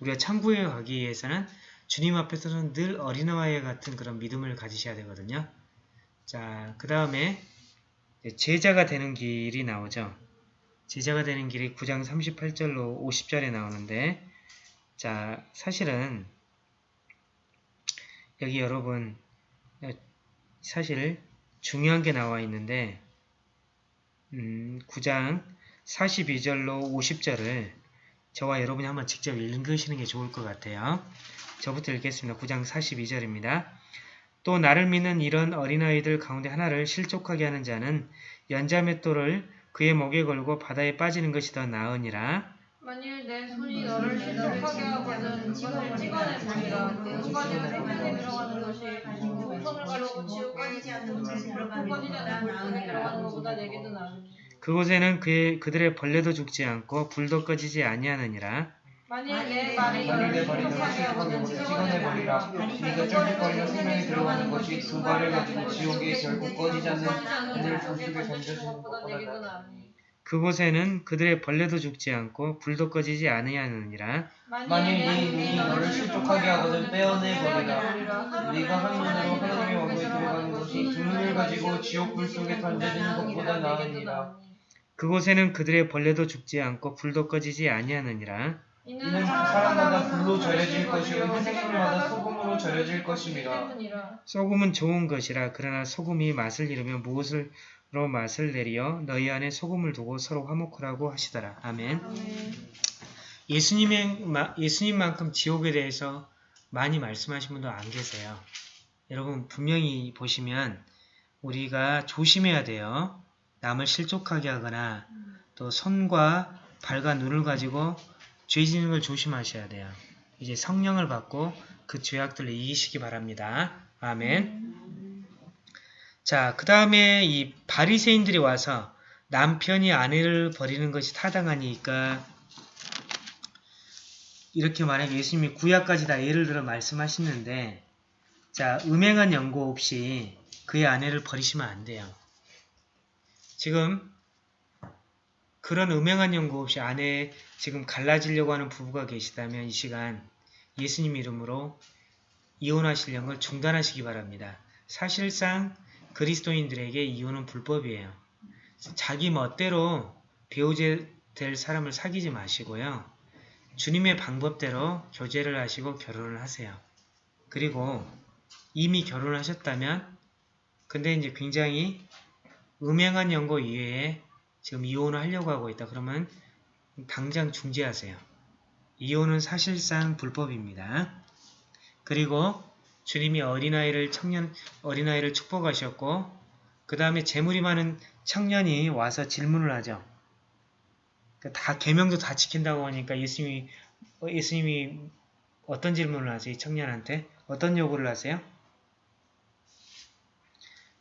우리가 천국에 가기 위해서는 주님 앞에서는 늘 어린아이 같은 그런 믿음을 가지셔야 되거든요. 자, 그 다음에 제자가 되는 길이 나오죠. 제자가 되는 길이 9장 38절로 50절에 나오는데 자, 사실은 여기 여러분 사실 중요한 게 나와 있는데 음, 9장 42절로 50절을 저와 여러분이 한번 직접 읽으시는 게 좋을 것 같아요. 저부터 읽겠습니다. 9장 42절입니다. 또 나를 믿는 이런 어린아이들 가운데 하나를 실족하게 하는 자는 연자맷돌을 그의 목에 걸고 바다에 빠지는 것이 더 나으니라. 만일 내 손이 너를 실족하게 하거든 그것을 찍어내보리라 내 손이 손에 들어가는 것이 두 손을 가르고 지옥까지 들어가는 것보다 내게도 나으니 그곳에는 그의, 그들의 벌레도 죽지 않고 불도 꺼지지 아니하느니라. 만일 내 말이 만일 내 너를 발이 실족하게 너를 하거든 찍어내버리라. 네가 쩔뚝거리며 생명이 들어가는 것이 두 발을 가지고 지옥에 결국 꺼지지 않는 하늘 불속에 던져지는 것보다 내게도 나아 나으니 그곳에는 그들의 벌레도 죽지 않고 불도 꺼지지 아니하느니라. 만일 네 눈이 너를 실족하게 하거든 빼어내버리라. 네가 한 눈으로 하나님의 왕국에 들어가는 것이 두 눈을 가지고 지옥 불 속에 던져지는 것보다 나으니라 그곳에는 그들의 벌레도 죽지 않고 불도 꺼지지 아니하느니라. 이는 사람마다 불로 절여질 것이요 생물마다 소금으로 절여질 것입니다 소금은 좋은 것이라 그러나 소금이 맛을 잃으면 무엇으로 맛을 내리어 너희 안에 소금을 두고 서로 화목하라고 하시더라. 아멘. 예수님의 마- 예수님만큼 지옥에 대해서 많이 말씀하신 분도 안 계세요. 여러분 분명히 보시면 우리가 조심해야 돼요. 남을 실족하게 하거나 또 손과 발과 눈을 가지고 죄 짓는 걸 조심하셔야 돼요. 이제 성령을 받고 그 죄악들을 이기시기 바랍니다. 아멘. 자, 그 다음에 이 바리새인들이 와서 남편이 아내를 버리는 것이 타당하니까 이렇게 만약에 예수님이 구약까지 다 예를 들어 말씀하시는데 자, 음행한 연고 없이 그의 아내를 버리시면 안 돼요. 지금 그런 음행한 연고 없이 아내 지금 갈라지려고 하는 부부가 계시다면 이 시간 예수님 이름으로 이혼하시려는 걸 중단하시기 바랍니다. 사실상 그리스도인들에게 이혼은 불법이에요. 자기 멋대로 배우자 될 사람을 사귀지 마시고요. 주님의 방법대로 교제를 하시고 결혼을 하세요. 그리고 이미 결혼을 하셨다면 근데 이제 굉장히 음행한 연고 이외에 지금 이혼을 하려고 하고 있다. 그러면 당장 중지하세요. 이혼은 사실상 불법입니다. 그리고 주님이 어린아이를 청년 어린아이를 축복하셨고 그 다음에 재물이 많은 청년이 와서 질문을 하죠. 그러니까 다 계명도 다 지킨다고 하니까 예수님이 어, 예수님이 어떤 질문을 하세요? 이 청년한테 어떤 요구를 하세요?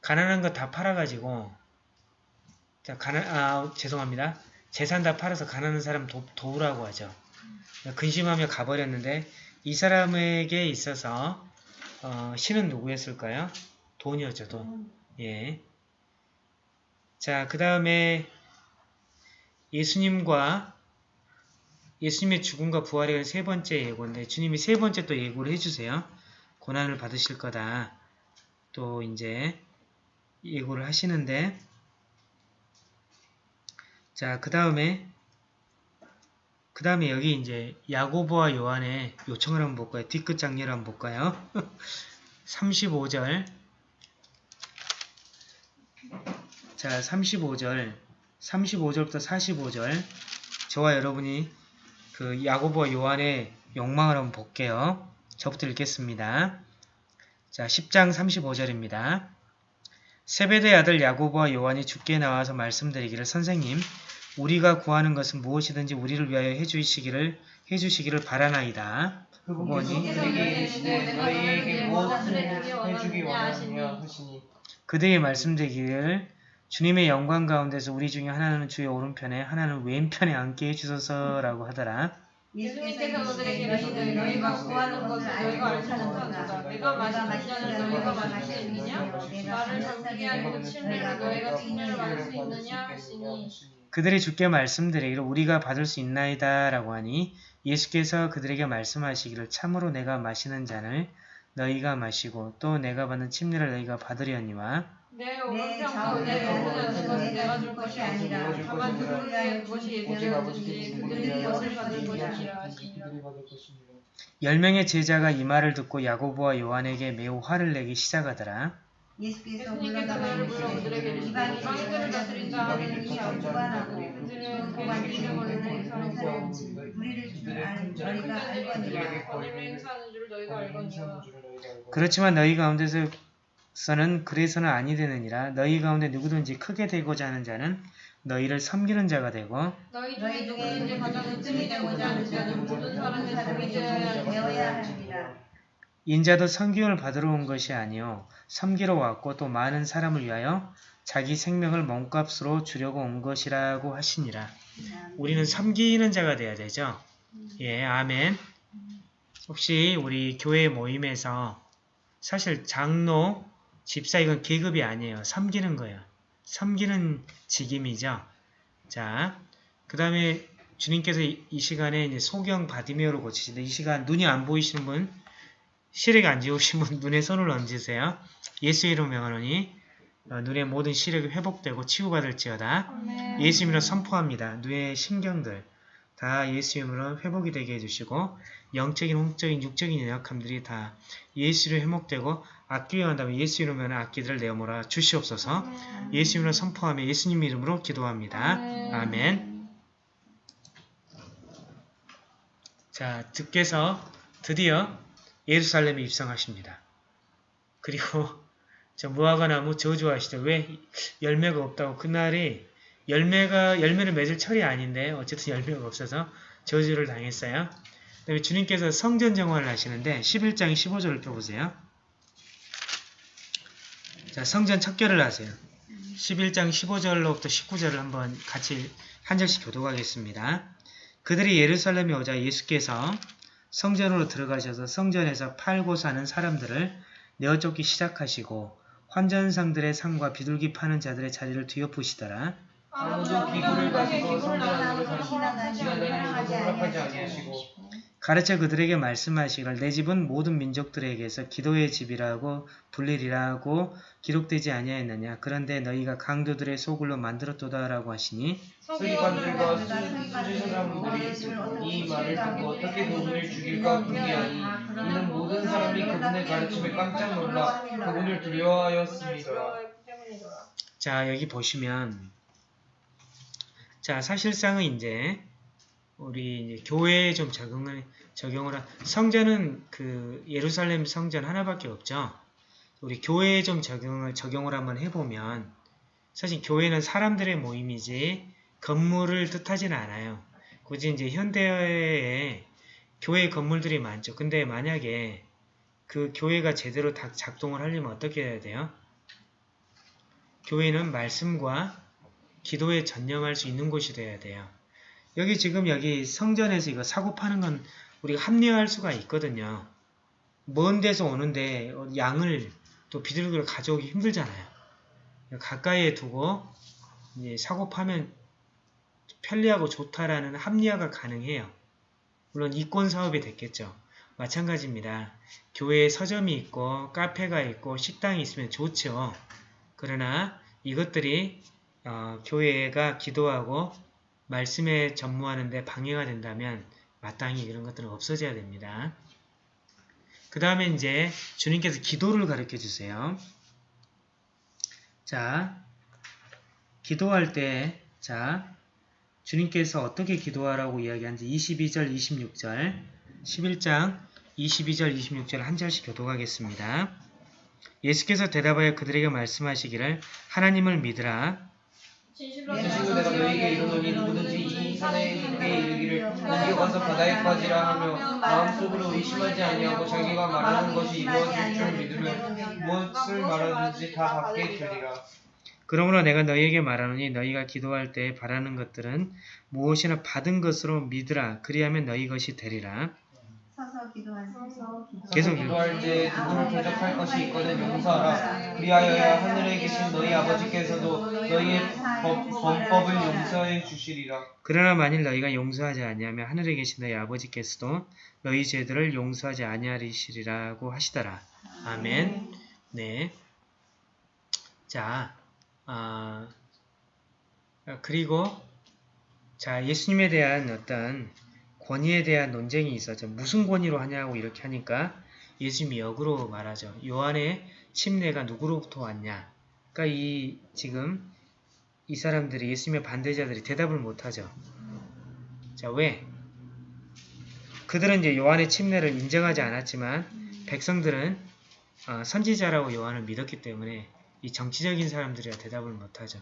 가난한 거 다 팔아가지고 자 가난 아 죄송합니다. 재산 다 팔아서 가난한 사람 도, 도우라고 하죠. 근심하며 가버렸는데 이 사람에게 있어서 어, 신은 누구였을까요? 돈이었죠, 돈. 예. 자, 그 다음에 예수님과 예수님의 죽음과 부활에 대한 세 번째 예고인데 주님이 세 번째 또 예고를 해주세요. 고난을 받으실 거다. 또 이제 예고를 하시는데 자, 그 다음에 그 다음에 여기 이제 야고보와 요한의 요청을 한번 볼까요? 뒤끝 장례를 한번 볼까요? <laughs> 35절 자 35절 35절부터 45절 저와 여러분이 그 야고보와 요한의 욕망을 한번 볼게요. 저부터 읽겠습니다. 자 10장 35절입니다. 세베대 아들 야고보와 요한이 죽게 나와서 말씀드리기를 선생님 우리가 구하는 것은 무엇이든지 우리를 위하여 해주시기를 해주시기를 바라나이다. 그분께서 그에게 이르시되 너희에게 무엇을 해주기 원하느냐 하시니 그들이 말씀드리기를 주님의 영광 가운데서 우리 중에 하나는 주의 오른편에 하나는 왼편에 앉게 해주소서라고 하더라. 예수님께서 그들에게 이르시되 너희가 구하는 것을 너희가 알지 못하도다. 내가 마시는 잔을 너희가 마실 수 있느냐 나를 잠기게 하고 침례를 너희가 침례를 받을 수 있느냐 하시니. 그들이 주께 말씀드리기를 우리가 받을 수 있나이다 라고 하니 예수께서 그들에게 말씀하시기를 참으로 내가 마시는 잔을 너희가 마시고 또 내가 받는 침례를 너희가 받으려니와 내 가운데 엎어지는 것은 내가 줄 것이 아니라 다만 그들을 위하여 그것이 누구를 그들이 그것을 받을 것이라 하시니라 것입니다. 열 명의 제자가 이 말을 듣고 야고보와 요한에게 매우 화를 내기 시작하더라. 예수께서 이르시되 이방인들을 다스린다 하는 이 무관하고 그들은 권리를 행사하는 행사하는 우리를 주는 알- 너희가 알거니와 권리를 행사하는 줄을 너희가 알거니와 그렇지만 너희 가운데서 는 그래서는 아니 되느니라 너희 가운데 누구든지 크게 되고자 하는 자는 너희를 섬기는 자가 되고 너희 중에 누구든지 가장 으뜸이 되고자 하는 자는 모든 사람의 종이 되어야 되어야 하느니라. 인자도 섬김을 받으러 온 것이 아니요 섬기러 왔고 또 많은 사람을 위하여 자기 생명을 몸값으로 주려고 온 것이라고 하시니라. 우리는 섬기는 자가 돼야 되죠. 예, 아멘. 혹시 우리 교회 모임에서 사실 장로, 집사 이건 계급이 아니에요. 섬기는 거예요. 섬기는 직임이죠. 자, 그 다음에 주님께서 이, 이 시간에 이제 소경 바디메어로 고치시는데 이 시간 눈이 안 보이시는 분, 시력 안 좋으신 분 눈에 손을 얹으세요. 예수 이름 명하노니 어, 눈의 모든 시력이 회복되고 치유받을지어다. 예수 이름으로 선포합니다. 눈의 신경들 다 예수 이름으로 회복이 되게 해주시고 영적인, 홍적인, 육적인 연약함들이 다 예수로 회복되고 악기가 한다면 예수 이름으로 악기들을 내어몰아 주시옵소서 예수 이름으로 선포하며 예수님 이름으로 기도합니다. 아멘 자, 주께서 드디어 예루살렘에 입성하십니다. 그리고 저 무화과나무 저주하시죠. 왜 열매가 없다고 그날이 열매가 열매를 맺을 철이 아닌데 어쨌든 열매가 없어서 저주를 당했어요. 그다음에 주님께서 성전 정화를 하시는데 11장 15절을 펴보세요. 자, 성전 척결을 하세요. 11장 15절로부터 19절을 한번 같이 한 절씩 교독하겠습니다. 그들이 예루살렘에 오자 예수께서 성전으로 들어가셔서 성전에서 팔고 사는 사람들을 내어쫓기 시작하시고 환전상들의 상과 비둘기 파는 자들의 자리를 뒤엎으시더라. 가르쳐 그들에게 말씀하시기를 내 집은 모든 민족들에게서 기도의 집이라고 불리리라고 기록되지 아니하였느냐 그런데 너희가 강도들의 소굴로 만들었도다라고 하시니 서기관들과 수- 수지 사람들이 이 말을 듣고 어떻게 그분을 죽일까 궁리하니 이는 모든 사람이 그분의 가르침에 깜짝 놀라 그분을 두려워하였습니다. 자 여기 보시면 자 사실상은 이제 우리 이제 교회에 좀 적응을 적용을 한 성전은 그 예루살렘 성전 하나밖에 없죠. 우리 교회에 좀 적용을 적용을 한번 해보면 사실 교회는 사람들의 모임이지 건물을 뜻하지는 않아요. 굳이 이제 현대에 교회 건물들이 많죠. 근데 만약에 그 교회가 제대로 다 작동을 하려면 어떻게 해야 돼요? 교회는 말씀과 기도에 전념할 수 있는 곳이 돼야 돼요. 여기 지금 여기 성전에서 이거 사고 파는 건 우리가 합리화할 수가 있거든요. 먼 데서 오는데 양을 또 비둘기를 가져오기 힘들잖아요. 가까이에 두고 사고 파면 편리하고 좋다라는 합리화가 가능해요. 물론 이권 사업이 됐겠죠. 마찬가지입니다. 교회에 서점이 있고 카페가 있고 식당이 있으면 좋죠. 그러나 이것들이 어, 교회가 기도하고 말씀에 전무하는 데 방해가 된다면 마땅히 이런 것들은 없어져야 됩니다. 그 다음에 이제 주님께서 기도를 가르쳐 주세요. 자, 기도할 때, 자, 주님께서 어떻게 기도하라고 이야기하는지 22절, 26절, 11장 22절, 26절 한 절씩 교독하겠습니다. 예수께서 대답하여 그들에게 말씀하시기를 하나님을 믿으라. 진실로 내가 너희에게 이르노니 누구든지 이 산에 이르기를 옮겨가서 바다에 빠지라 하며 마음속으로 의심하지 아니하고 자기가 말하는 것이 이루어질 줄 믿으면 무엇을 말하든지 다 받게 되리라. 그러므로 내가 너희에게 말하노니 너희가 기도할 때 바라는 것들은 무엇이나 받은 것으로 믿으라. 그리하면 너희 것이 되리라. 서서 기도하소서. 계속 기도할 때 누구를 대적할 것이 있거든 용서하라. 그리하여야 하늘에 계신 너희 아버지께서도 너희의 법, 범법을 용서해 주시리라. 그러나 만일 너희가 용서하지 아니하면 하늘에 계신 너희 아버지께서도 너희 죄들을 용서하지 아니하리시리라고 하시더라. 아멘. 네. 자, 아, 그리고 자 예수님에 대한 어떤 권위에 대한 논쟁이 있었죠. 무슨 권위로 하냐고 이렇게 하니까 예수님이 역으로 말하죠. 요한의 침례가 누구로부터 왔냐? 그러니까 이 지금 이 사람들이 예수님의 반대자들이 대답을 못하죠. 자 왜? 그들은 이제 요한의 침례를 인정하지 않았지만 백성들은 어, 선지자라고 요한을 믿었기 때문에 이 정치적인 사람들이라 대답을 못하죠.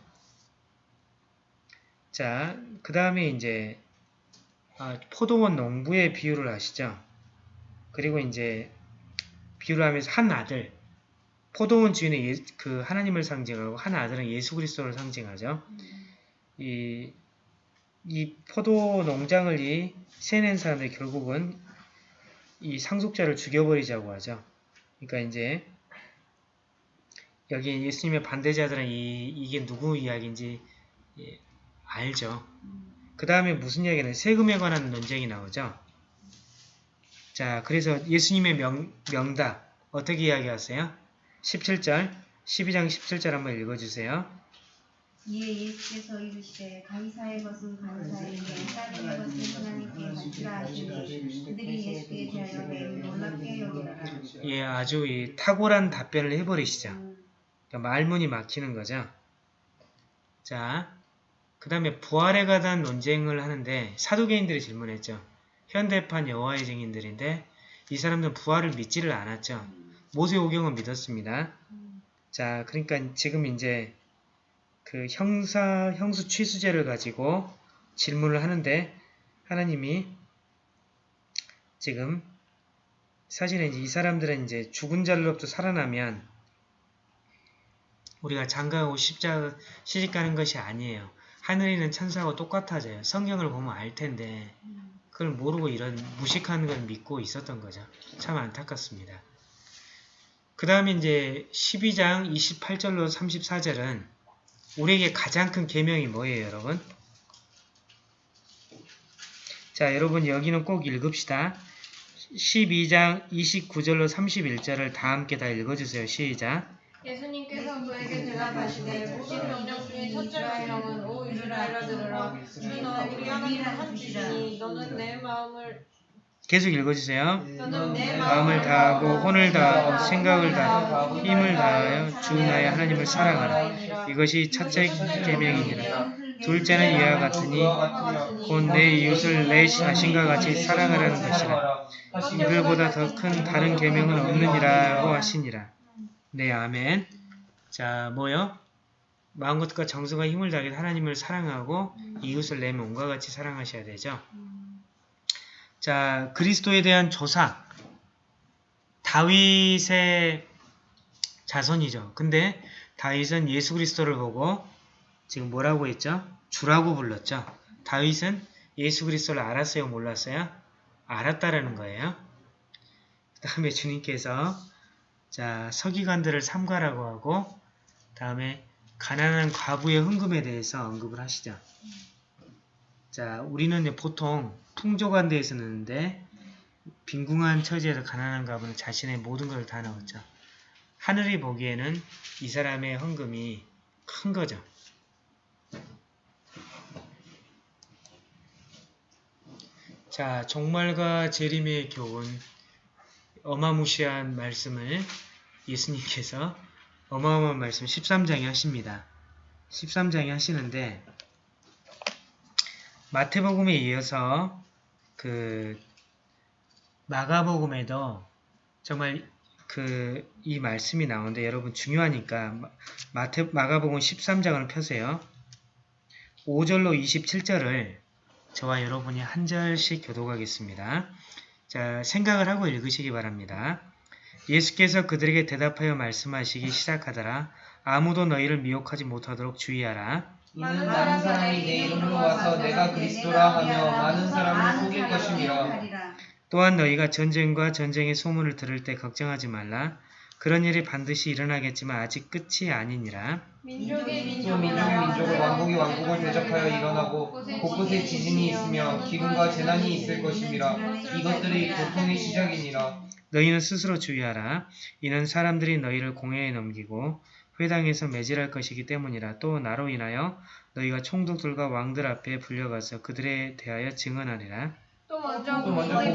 자, 그 다음에 이제 아, 포도원 농부의 비유를 아시죠? 그리고 이제 비유를 하면서 한 아들, 포도원 주인은 예, 그 하나님을 상징하고 한 아들은 예수 그리스도를 상징하죠. 이, 이 포도 농장을 이 세낸 사람들이 결국은 이 상속자를 죽여버리자고 하죠. 그러니까 이제 여기 예수님의 반대자들은 이, 이게 누구 이야기인지 예, 알죠. 그 다음에 무슨 이야기는 세금에 관한 논쟁이 나오죠. 자, 그래서 예수님의 명, 명답 어떻게 이야기하세요? 17절, 12장 17절 한번 읽어주세요. 이에 예수께서 이르시되 가이사의 것은 가이사에게 하나님의 것은 하나님께 바치라 하시니 그들이 예수께 대하여 매우 놀랍게 여기더라. 예, 아주 이 탁월한 답변을 해버리시죠. 그러니까 말문이 막히는 거죠. 자, 그 다음에 부활에 관한 논쟁을 하는데 사도개인들이 질문했죠. 현대판 여호와의 증인들인데 이 사람들은 부활을 믿지를 않았죠. 모세오경은 믿었습니다. 자, 그러니까 지금 이제 그 형사 형수 취수제를 가지고 질문을 하는데 하나님이 지금 사실은 이 사람들은 이제 죽은 자로부터 살아나면 우리가 장가하고 십자 시집 가는 것이 아니에요. 하늘에 있는 천사하고 똑같아져요. 성경을 보면 알 텐데 그걸 모르고 이런 무식한 걸 믿고 있었던 거죠. 참 안타깝습니다. 그 다음에 이제 12장 28절로 34절은 우리에게 가장 큰 계명이 뭐예요, 여러분? 자, 여러분 여기는 꼭 읽읍시다. 12장 29절로 31절을 다 함께 다 읽어주세요. 시작. 예수님께서 그에게 대답하시되 모든 명령 중에 첫째 명령은 오 이스라엘아 들으라 주 너는 우리 하나님 한 주시니 너는 내 마음을 계속 읽어주세요. 마음을 다하고 혼을 다하고 생각을 다하고 힘을 다하여 주 나의 하나님을 사랑하라. 이것이 첫째 계명이니라. 둘째는 이와 같으니 곧 내 이웃을 내 자신과 같이 사랑하라는 것이라. 이들보다 더 큰 다른 계명은 없느니라고 하시니라. 네, 아멘. 자, 뭐요? 마음과 정성과 힘을 다해 하나님을 사랑하고 이웃을 내 몸과 같이 사랑하셔야 되죠. 자, 그리스도에 대한 조사. 다윗의 자손이죠. 근데 다윗은 예수 그리스도를 보고 지금 뭐라고 했죠? 주라고 불렀죠. 다윗은 예수 그리스도를 알았어요? 몰랐어요? 알았다라는 거예요. 그 다음에 주님께서 자 서기관들을 삼가라고 하고 다음에 가난한 과부의 흥금에 대해서 언급을 하시죠. 자 우리는 보통 풍족한 데에 넣는데 빈궁한 처지에서 가난한 과부는 자신의 모든 것을 다 넣었죠. 하늘이 보기에는 이 사람의 헌금이 큰 거죠. 자, 종말과 재림의 교훈, 어마무시한 말씀을 예수님께서 어마어마한 말씀 13장에 하십니다. 13장에 하시는데 마태복음에 이어서 그 마가복음에도 정말 그 이 말씀이 나오는데 여러분 중요하니까 마태 마가복음 13장을 펴세요. 5절로 27절을 저와 여러분이 한 절씩 교독하겠습니다. 자, 생각을 하고 읽으시기 바랍니다. 예수께서 그들에게 대답하여 말씀하시기 시작하더라. 아무도 너희를 미혹하지 못하도록 주의하라. 이는 많은 사람이 내 이름으로 와서 내가 그리스도라 하며 많은 사람을 속일 것임이라. 또한 너희가 전쟁과 전쟁의 소문을 들을 때 걱정하지 말라. 그런 일이 반드시 일어나겠지만 아직 끝이 아니니라. 민족이 또 민족이 민족을 왕국이 왕국을 대적하여 일어나고 곳곳에 지진이 있으며 기근과 재난이 있을 것임이라. 이것들이 고통의 시작이니라. 너희는 스스로 주의하라. 이는 사람들이 너희를 공회에 넘기고 회당에서 매질할 것이기 때문이라. 또 나로 인하여 너희가 총독들과 왕들 앞에 불려가서 그들에 대하여 증언하리라. 또 먼저 또 먼저 복음이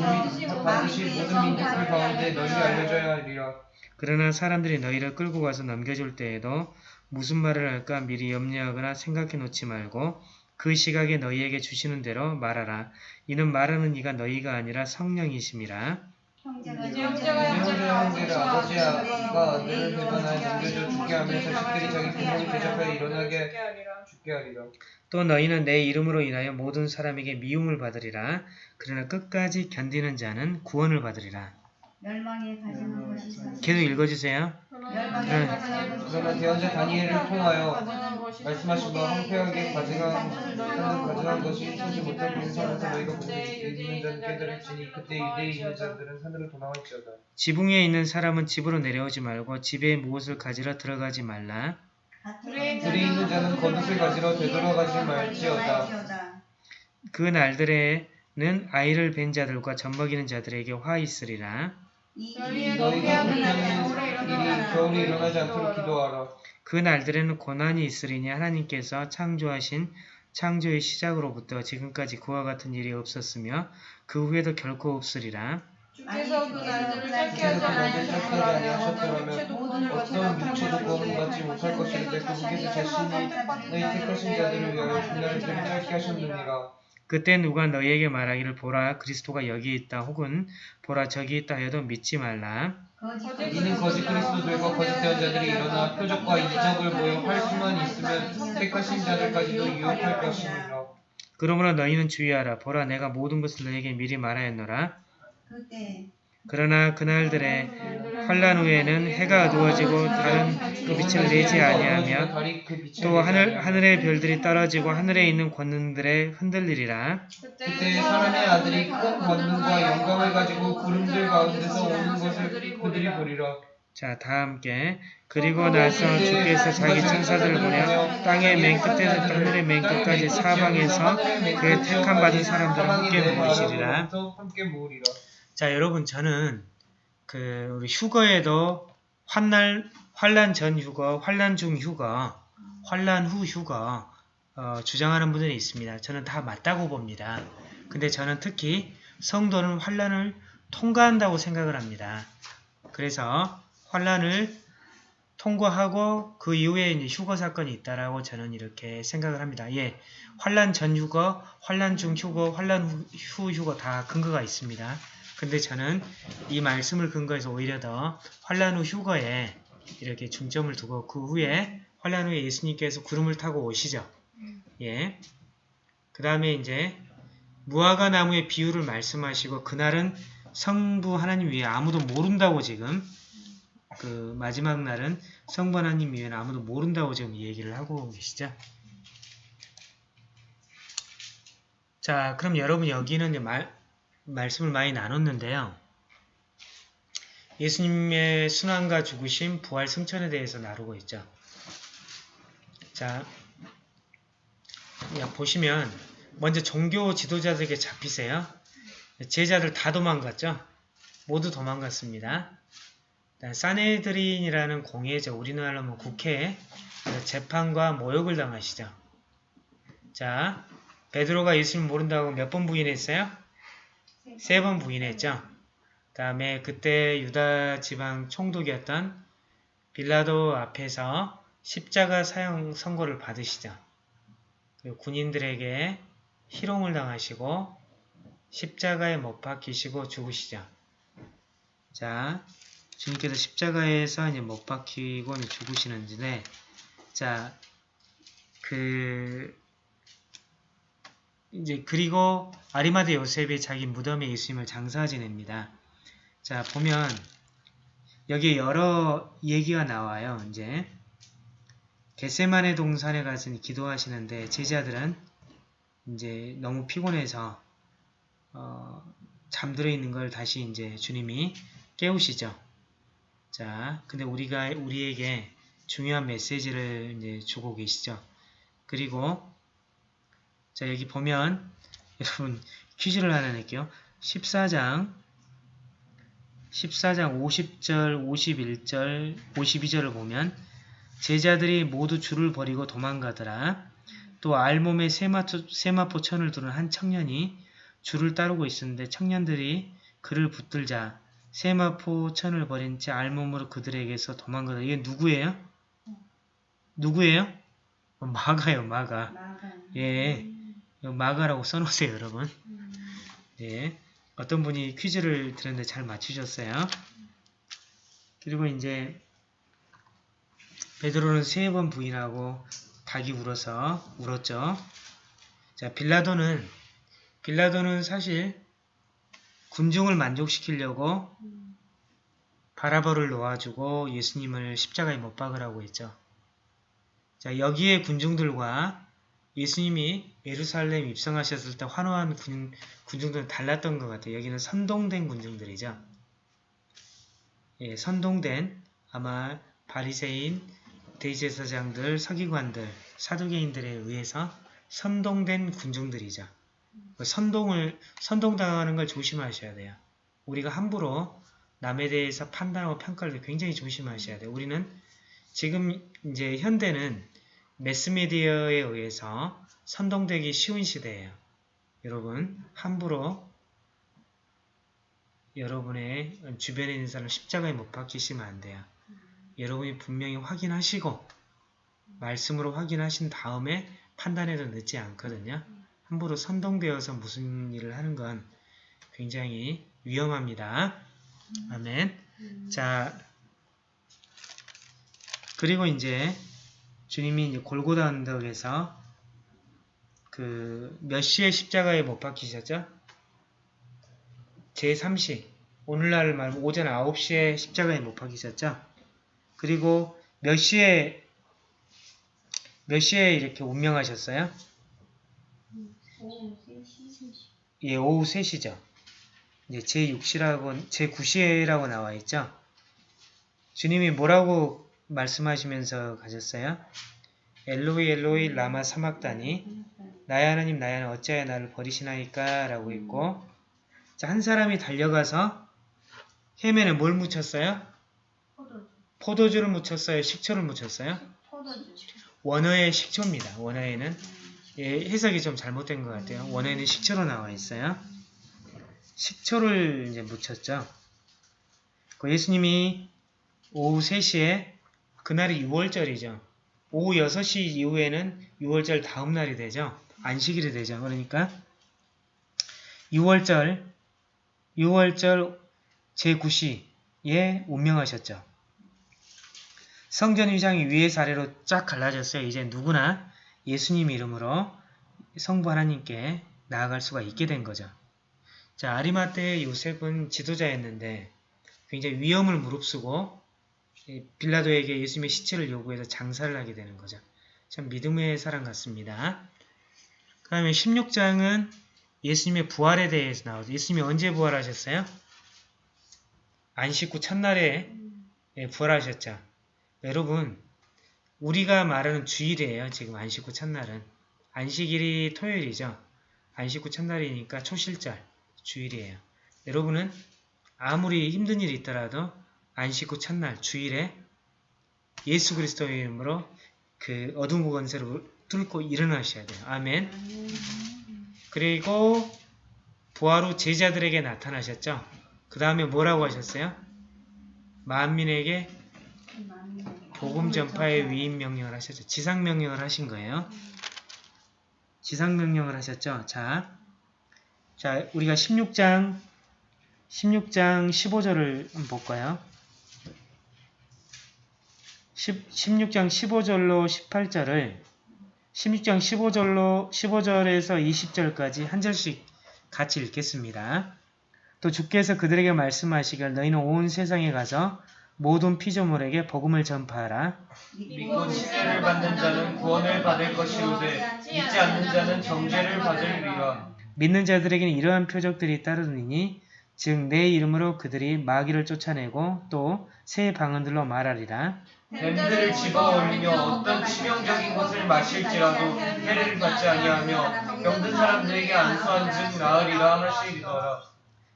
반드시 모든 민족들 가운데 널리 알려져야 하리라. 그러나 사람들이 너희를 끌고 가서 넘겨줄 때에도 무슨 말을 할까 미리 염려하거나 생각해 놓지 말고 그 시각에 너희에게 주시는 대로 말하라. 이는 말하는 이가 너희가 아니라 성령이심이라. 형제가 형제가 형제가 아버지가 아들을 배반하여 넘겨줘 죽게 하며 자식들이 자기 부모를 대적하여 일어나게 죽게 하리라. 또 너희는 내 이름으로 인하여 모든 사람에게 미움을 받으리라. 그러나 끝까지 견디는 자는 구원을 받으리라. 멸망에 가지는 것이. 계속 읽어주세요. 네. 그러나 대언자 다니엘을 통하여 말씀하신 바 황폐하게 가져간 것이 소지 못할 인생에서 너희가 자는 깨달을지니 그때 유대에 있는 자들은 산으로 도망할지어다. 지붕에 있는 사람은 집으로 내려오지 말고 집에 무엇을 가지러 들어가지 말라. 들에 있는 자는 겉옷을 가지러 되돌아가지 말지어다. 그 날들에는 아이를 뵌 자들과 젖먹이는 자들에게 화 있으리라. 이 너희의 일이 겨울에 일어나지 않도록 기도하라. 그 날들에는 고난이 있으리니 하나님께서 창조하신 창조의 시작으로부터 지금까지 그와 같은 일이 없었으며 그 후에도 결코 없으리라. 주께서 그 날들을 짧게 하지 그 않으셨더라면 어떤 육체도 구원받지 못할 것인데 그분께서 자신이 너희 택하신 자들을 위하여 그 날들을 짧게 하셨느니라. 그때 누가 너희에게 말하기를 보라 그리스도가 여기 있다 혹은 보라 저기 있다 해도 믿지 말라. 이는 거짓 그리스도들과 거짓 대언 자들이 일어나 표적과 이적을 보여 할 수만 있으면 택하신 자들까지도 유혹할 것이니라. 그러므로 너희는 주의하라. 보라 내가 모든 것을 너희에게 미리 말하였노라. 그때 그러나 그날들에 환란 후에는 해가 어두워지고 다른 그 빛을 내지 아니하며 또 하늘, 하늘의 별들이 떨어지고 하늘에 있는 권능들에 흔들리리라. 그때 사람의 아들이 큰 권능과 영광을 가지고 구름들 가운데서 오는 것을 그들이 보리라. 자, 다 함께. 그리고 나서 주께서 자기 천사들을 보내 땅의 맨 끝에서 하늘의 맨 끝까지 사방에서 그의 택함 받은 사람들을 함께 모으시리라. 자, 여러분 저는 그 우리 휴거에도 환날 환란 전 휴거, 환란 중 휴거, 환란 후 휴거 어, 주장하는 분들이 있습니다. 저는 다 맞다고 봅니다. 근데 저는 특히 성도는 환란을 통과한다고 생각을 합니다. 그래서 환란을 통과하고 그 이후에 이제 휴거 사건이 있다라고 저는 이렇게 생각을 합니다. 예, 환란 전 휴거, 환란 중 휴거, 환란 후, 후 휴거 다 근거가 있습니다. 근데 저는 이 말씀을 근거해서 오히려 더 환란 후 휴거에 이렇게 중점을 두고 그 후에 환란 후에 예수님께서 구름을 타고 오시죠. 예. 그 다음에 이제 무화과 나무의 비유를 말씀하시고 그날은 성부 하나님 위에 아무도 모른다고 지금 그 마지막 날은 성부 하나님 위에는 아무도 모른다고 지금 얘기를 하고 계시죠. 자, 그럼 여러분 여기는 이제 말, 말씀을 많이 나눴는데요. 예수님의 순환과 죽으심, 부활, 승천에 대해서 나누고 있죠. 자, 야, 보시면 먼저 종교 지도자들에게 잡히세요. 제자들 다 도망갔죠. 모두 도망갔습니다. 사네드린이라는 공예죠. 우리나라로 뭐 국회에 재판과 모욕을 당하시죠. 자, 베드로가 예수님 모른다고 몇 번 부인했어요? 세 번 부인했죠. 그 다음에 그때 유다 지방 총독이었던 빌라도 앞에서 십자가 사형 선고를 받으시죠. 군인들에게 희롱을 당하시고 십자가에 못 박히시고 죽으시죠. 자, 주님께서 십자가에서 이제 못 박히고 죽으시는데, 자, 그, 이제 그리고 아리마드 요셉이 자기 무덤에 예수님을 장사 지냅니다. 자, 보면 여기 여러 얘기가 나와요. 이제 겟세만의 동산에 가서 기도하시는데 제자들은 이제 너무 피곤해서 어, 잠들어 있는 걸 다시 이제 주님이 깨우시죠. 자, 근데 우리가 우리에게 중요한 메시지를 이제 주고 계시죠. 그리고 자 여기 보면 <laughs> 여러분 퀴즈를 하나 낼게요. 14장 14장 50절, 51절, 52절을 보면 제자들이 모두 줄을 버리고 도망가더라. 또 알몸에 세마포, 세마포 천을 두른 한 청년이 줄을 따르고 있었는데 청년들이 그를 붙들자 세마포 천을 버린 채 알몸으로 그들에게서 도망가다. 이게 누구예요? 누구예요? 어, 마가요, 마가. 마가. 예, 마가라고 써놓으세요, 여러분. 예, 어떤 분이 퀴즈를 드렸는데 잘 맞추셨어요. 그리고 이제 베드로는 세 번 부인하고 닭이 울어서 울었죠. 자, 빌라도는 빌라도는 사실 군중을 만족시키려고 바라바를 놓아주고 예수님을 십자가에 못 박으라고 했죠. 자, 여기에 군중들과 예수님이 예루살렘 입성하셨을 때 환호한 군, 군중들은 달랐던 것 같아요. 여기는 선동된 군중들이죠. 예, 선동된 아마 바리새인, 대제사장들, 서기관들, 사두개인들에 의해서 선동된 군중들이죠. 그 선동을 선동당하는 걸 조심하셔야 돼요. 우리가 함부로 남에 대해서 판단하고 평가할 때 굉장히 조심하셔야 돼요. 우리는 지금 이제 현대는 매스미디어에 의해서 선동되기 쉬운 시대예요. 여러분 함부로 여러분의 주변에 있는 사람을 십자가에 못 박히시면 안 돼요. 여러분이 분명히 확인하시고 말씀으로 확인하신 다음에 판단해도 늦지 않거든요. 함부로 선동되어서 무슨 일을 하는 건 굉장히 위험합니다. 아멘. 자, 그리고 이제 주님이 이제 골고다 언덕에서 그 몇 시에 십자가에 못 박히셨죠? 제3시 오늘날 말고 오전 9시에 십자가에 못 박히셨죠? 그리고 몇 시에 몇 시에 이렇게 운명하셨어요? 오후 3시. 예, 오후 3시죠. 이제 제6시라고 제9시라고 나와 있죠. 주님이 뭐라고 말씀하시면서 가셨어요? 엘로이 엘로이 라마 사막다니 나의 하나님 나의 하나님 어찌하여 나를 버리시나이까 라고 했고 자, 한 사람이 달려가서 헤맨에 뭘 묻혔어요? 포도주. 포도주를 묻혔어요? 식초를 묻혔어요? 포도주. 원어의 식초입니다. 원어에는 예, 해석이 좀 잘못된 것 같아요. 원어에는 식초로 나와 있어요. 식초를 이제 묻혔죠. 그 예수님이 오후 3시에 그날이 6월절이죠. 오후 6시 이후에는 6월절 다음 날이 되죠. 안식일이 되죠. 그러니까 6월절 6월절 제9시에 운명하셨죠. 성전 위장이 위에서 아래로 쫙 갈라졌어요. 이제 누구나 예수님 이름으로 성부 하나님께 나아갈 수가 있게 된 거죠. 자, 아리마떼의 요셉은 지도자였는데 굉장히 위험을 무릅쓰고 이 빌라도에게 예수님의 시체를 요구해서 장사를 하게 되는 거죠. 참 믿음의 사람 같습니다. 그 다음에 16장은 예수님의 부활에 대해서 나오죠. 예수님이 언제 부활하셨어요? 안식 후 첫날에 예, 부활하셨죠. 여러분 우리가 말하는 주일이에요. 지금 안식 후 첫날은. 안식일이 토요일이죠. 안식 후 첫날이니까 초실절 주일이에요. 여러분은 아무리 힘든 일이 있더라도 안식 후 첫날 주일에 예수 그리스도의 이름으로 그 어둠 구건세를 뚫고 일어나셔야 돼요. 아멘. 그리고 후 제자들에게 나타나셨죠. 그 다음에 뭐라고 하셨어요? 만민에게 복음 전파의 위임 명령을 하셨죠. 지상 명령을 하신 거예요. 지상 명령을 하셨죠. 자, 자 우리가 16장 16장 15절을 한번 볼까요? 10, 16장 15절로 18절을 16장 15절로 15절에서 20절까지 한 절씩 같이 읽겠습니다. 또 주께서 그들에게 말씀하시길 너희는 온 세상에 가서 모든 피조물에게 복음을 전파하라. 믿고 치료를 받는 자는 구원을 받을 것이오되 믿지 않는 자는 정죄를 받으리라. 믿는 자들에게는 이러한 표적들이 따르느니 즉 내 이름으로 그들이 마귀를 쫓아내고 또 새 방언들로 말하리라. 뱀들을 집어 올리며 어떤 치명적인 것을 마실지라도 해를 받지 아니하며 병든 사람들에게 안수한즉 나으리라 하시리더라.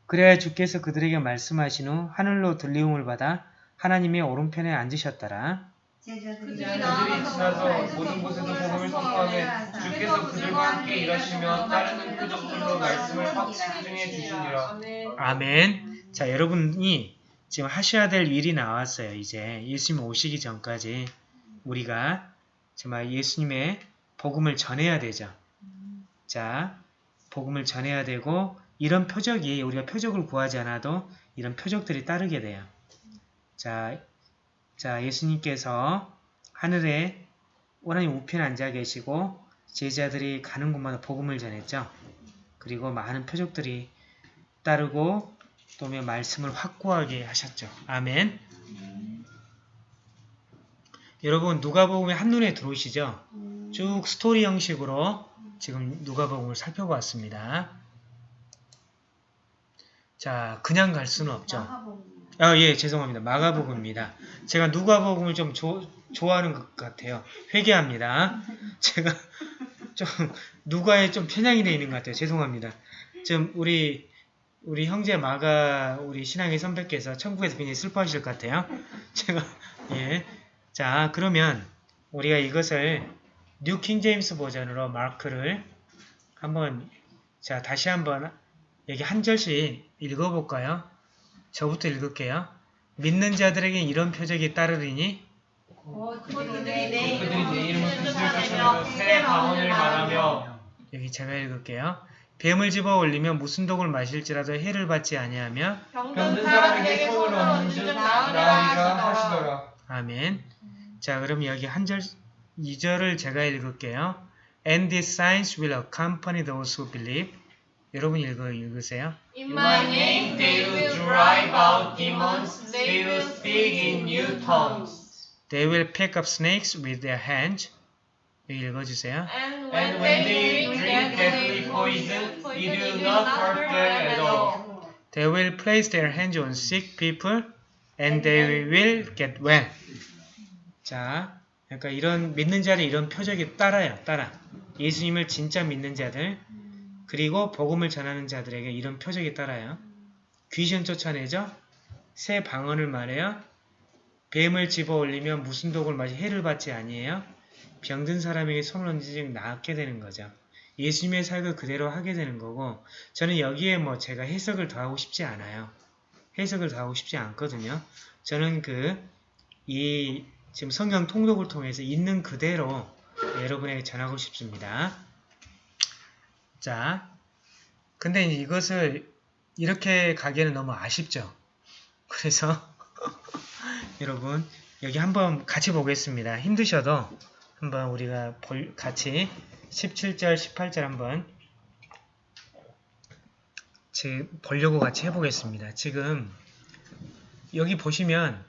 그래야 주께서 그들에게 말씀하신 후 하늘로 들리움을 받아 하나님의 오른편에 앉으셨더라. 그들이 지나서 모든 곳에도 복음을 선포하며 주께서 그들과 함께 일하시며 따르는 표적들로 말씀을 확증해 주시니라. 아멘. 자, 여러분이 지금 하셔야 될 일이 나왔어요. 이제 예수님 오시기 전까지 우리가 정말 예수님의 복음을 전해야 되죠. 자, 복음을 전해야 되고 이런 표적이 우리가 표적을 구하지 않아도 이런 표적들이 따르게 돼요. 자, 자 예수님께서 하늘에 오라니 우편에 앉아 계시고 제자들이 가는 곳마다 복음을 전했죠. 그리고 많은 표적들이 따르고 또 말씀을 확고하게 하셨죠. 아멘. 여러분 누가복음에 한눈에 들어오시죠? 쭉 스토리 형식으로 지금 누가복음을 살펴봤습니다. 자, 그냥 갈 수는 없죠. 아, 예, 죄송합니다. 마가복음입니다. 제가 누가복음을 좀 조- 좋아하는 것 같아요. 회개합니다. <laughs> 제가 좀 누가에 좀 편향이 되어 있는 것 같아요. 죄송합니다. 좀 우리 우리 형제 마가 우리 신앙의 선배께서 천국에서 굉장히 슬퍼하실 것 같아요. <laughs> 제가 예. 자, 그러면 우리가 이것을 New King James 버전으로 Mark를 한번 자, 다시 한번 여기 한 절씩 읽어 볼까요? 저부터 읽을게요. 믿는 자들에게 이런 표적이 따르리니 그들이 내 이름을 뜻을 쫓으며 새 방언을 말하며 여기 제가 읽을게요. 뱀을 집어 올리며 무슨 독을 마실지라도 해를 받지 아니하며 병든 사람에게 손을 얹는 줄 나으리라 하시더라. 아멘. 자, 그럼 여기 한 절, 2절을 제가 읽을게요. And these signs will accompany those who believe. 여러분 읽어, 읽으세요. In my name they will drive out demons, they will speak in new tongues. They will pick up snakes with their hands. 여기 읽어주세요. And And when they drink deadly poison, it will not hurt them at all. They will place their hands on sick people and they will get well. 자, 그러니까 이런 믿는 자들 이런 표적이 따라요. 따라. 예수님을 진짜 믿는 자들 그리고 복음을 전하는 자들에게 이런 표적이 따라요. 귀신 쫓아내죠. 새 방언을 말해요. 뱀을 집어 올리면 무슨 독을 마시 해를 받지 아니에요. 병든 사람에게 손을 얹으지 낫게 되는 거죠. 예수님의 사역을 그대로 하게 되는 거고 저는 여기에 뭐 제가 해석을 더하고 싶지 않아요. 해석을 더하고 싶지 않거든요. 저는 그 이 지금 성경 통독을 통해서 있는 그대로 여러분에게 전하고 싶습니다. 자, 근데 이것을 이렇게 가기에는 너무 아쉽죠. 그래서 <laughs> 여러분 여기 한번 같이 보겠습니다. 힘드셔도 한번 우리가 볼- 같이 17절, 18절 한번 제 보려고 같이 해보겠습니다. 지금 여기 보시면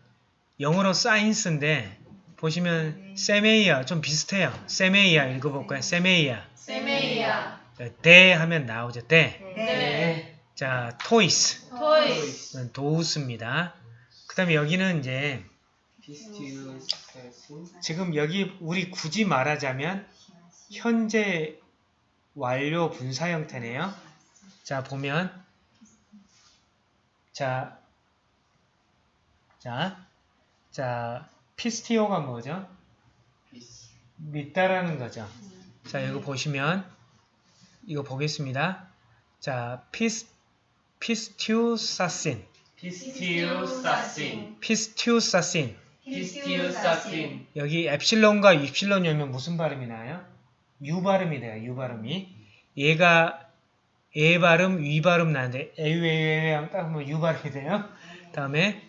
영어로 signs인데 보시면 σημεῖα 좀 비슷해요. σημεῖα 읽어볼까요? σημεῖα σημεῖα δὲ 하면 나오죠. δὲ. 네 자, τοῖς τοῖς those입니다. 그 다음에 여기는 이제 지금 여기 우리 굳이 말하자면 현재 완료 분사 형태네요. 자 보면 자, 자, 자 πιστεύω가 뭐죠? 믿다라는 거죠. 자 이거 보시면 이거 보겠습니다. 자 πισ πιστεύσασιν πιστεύσασιν 피스티우사신 피스티우사신 여기 엡실론과 입실론이 오면 무슨 발음이 나요? 유 발음이 돼요. 유 발음이. 얘가 에 발음, 위 발음 나는데 에유에유에 딱 하면 유 발음이 돼요. 다음에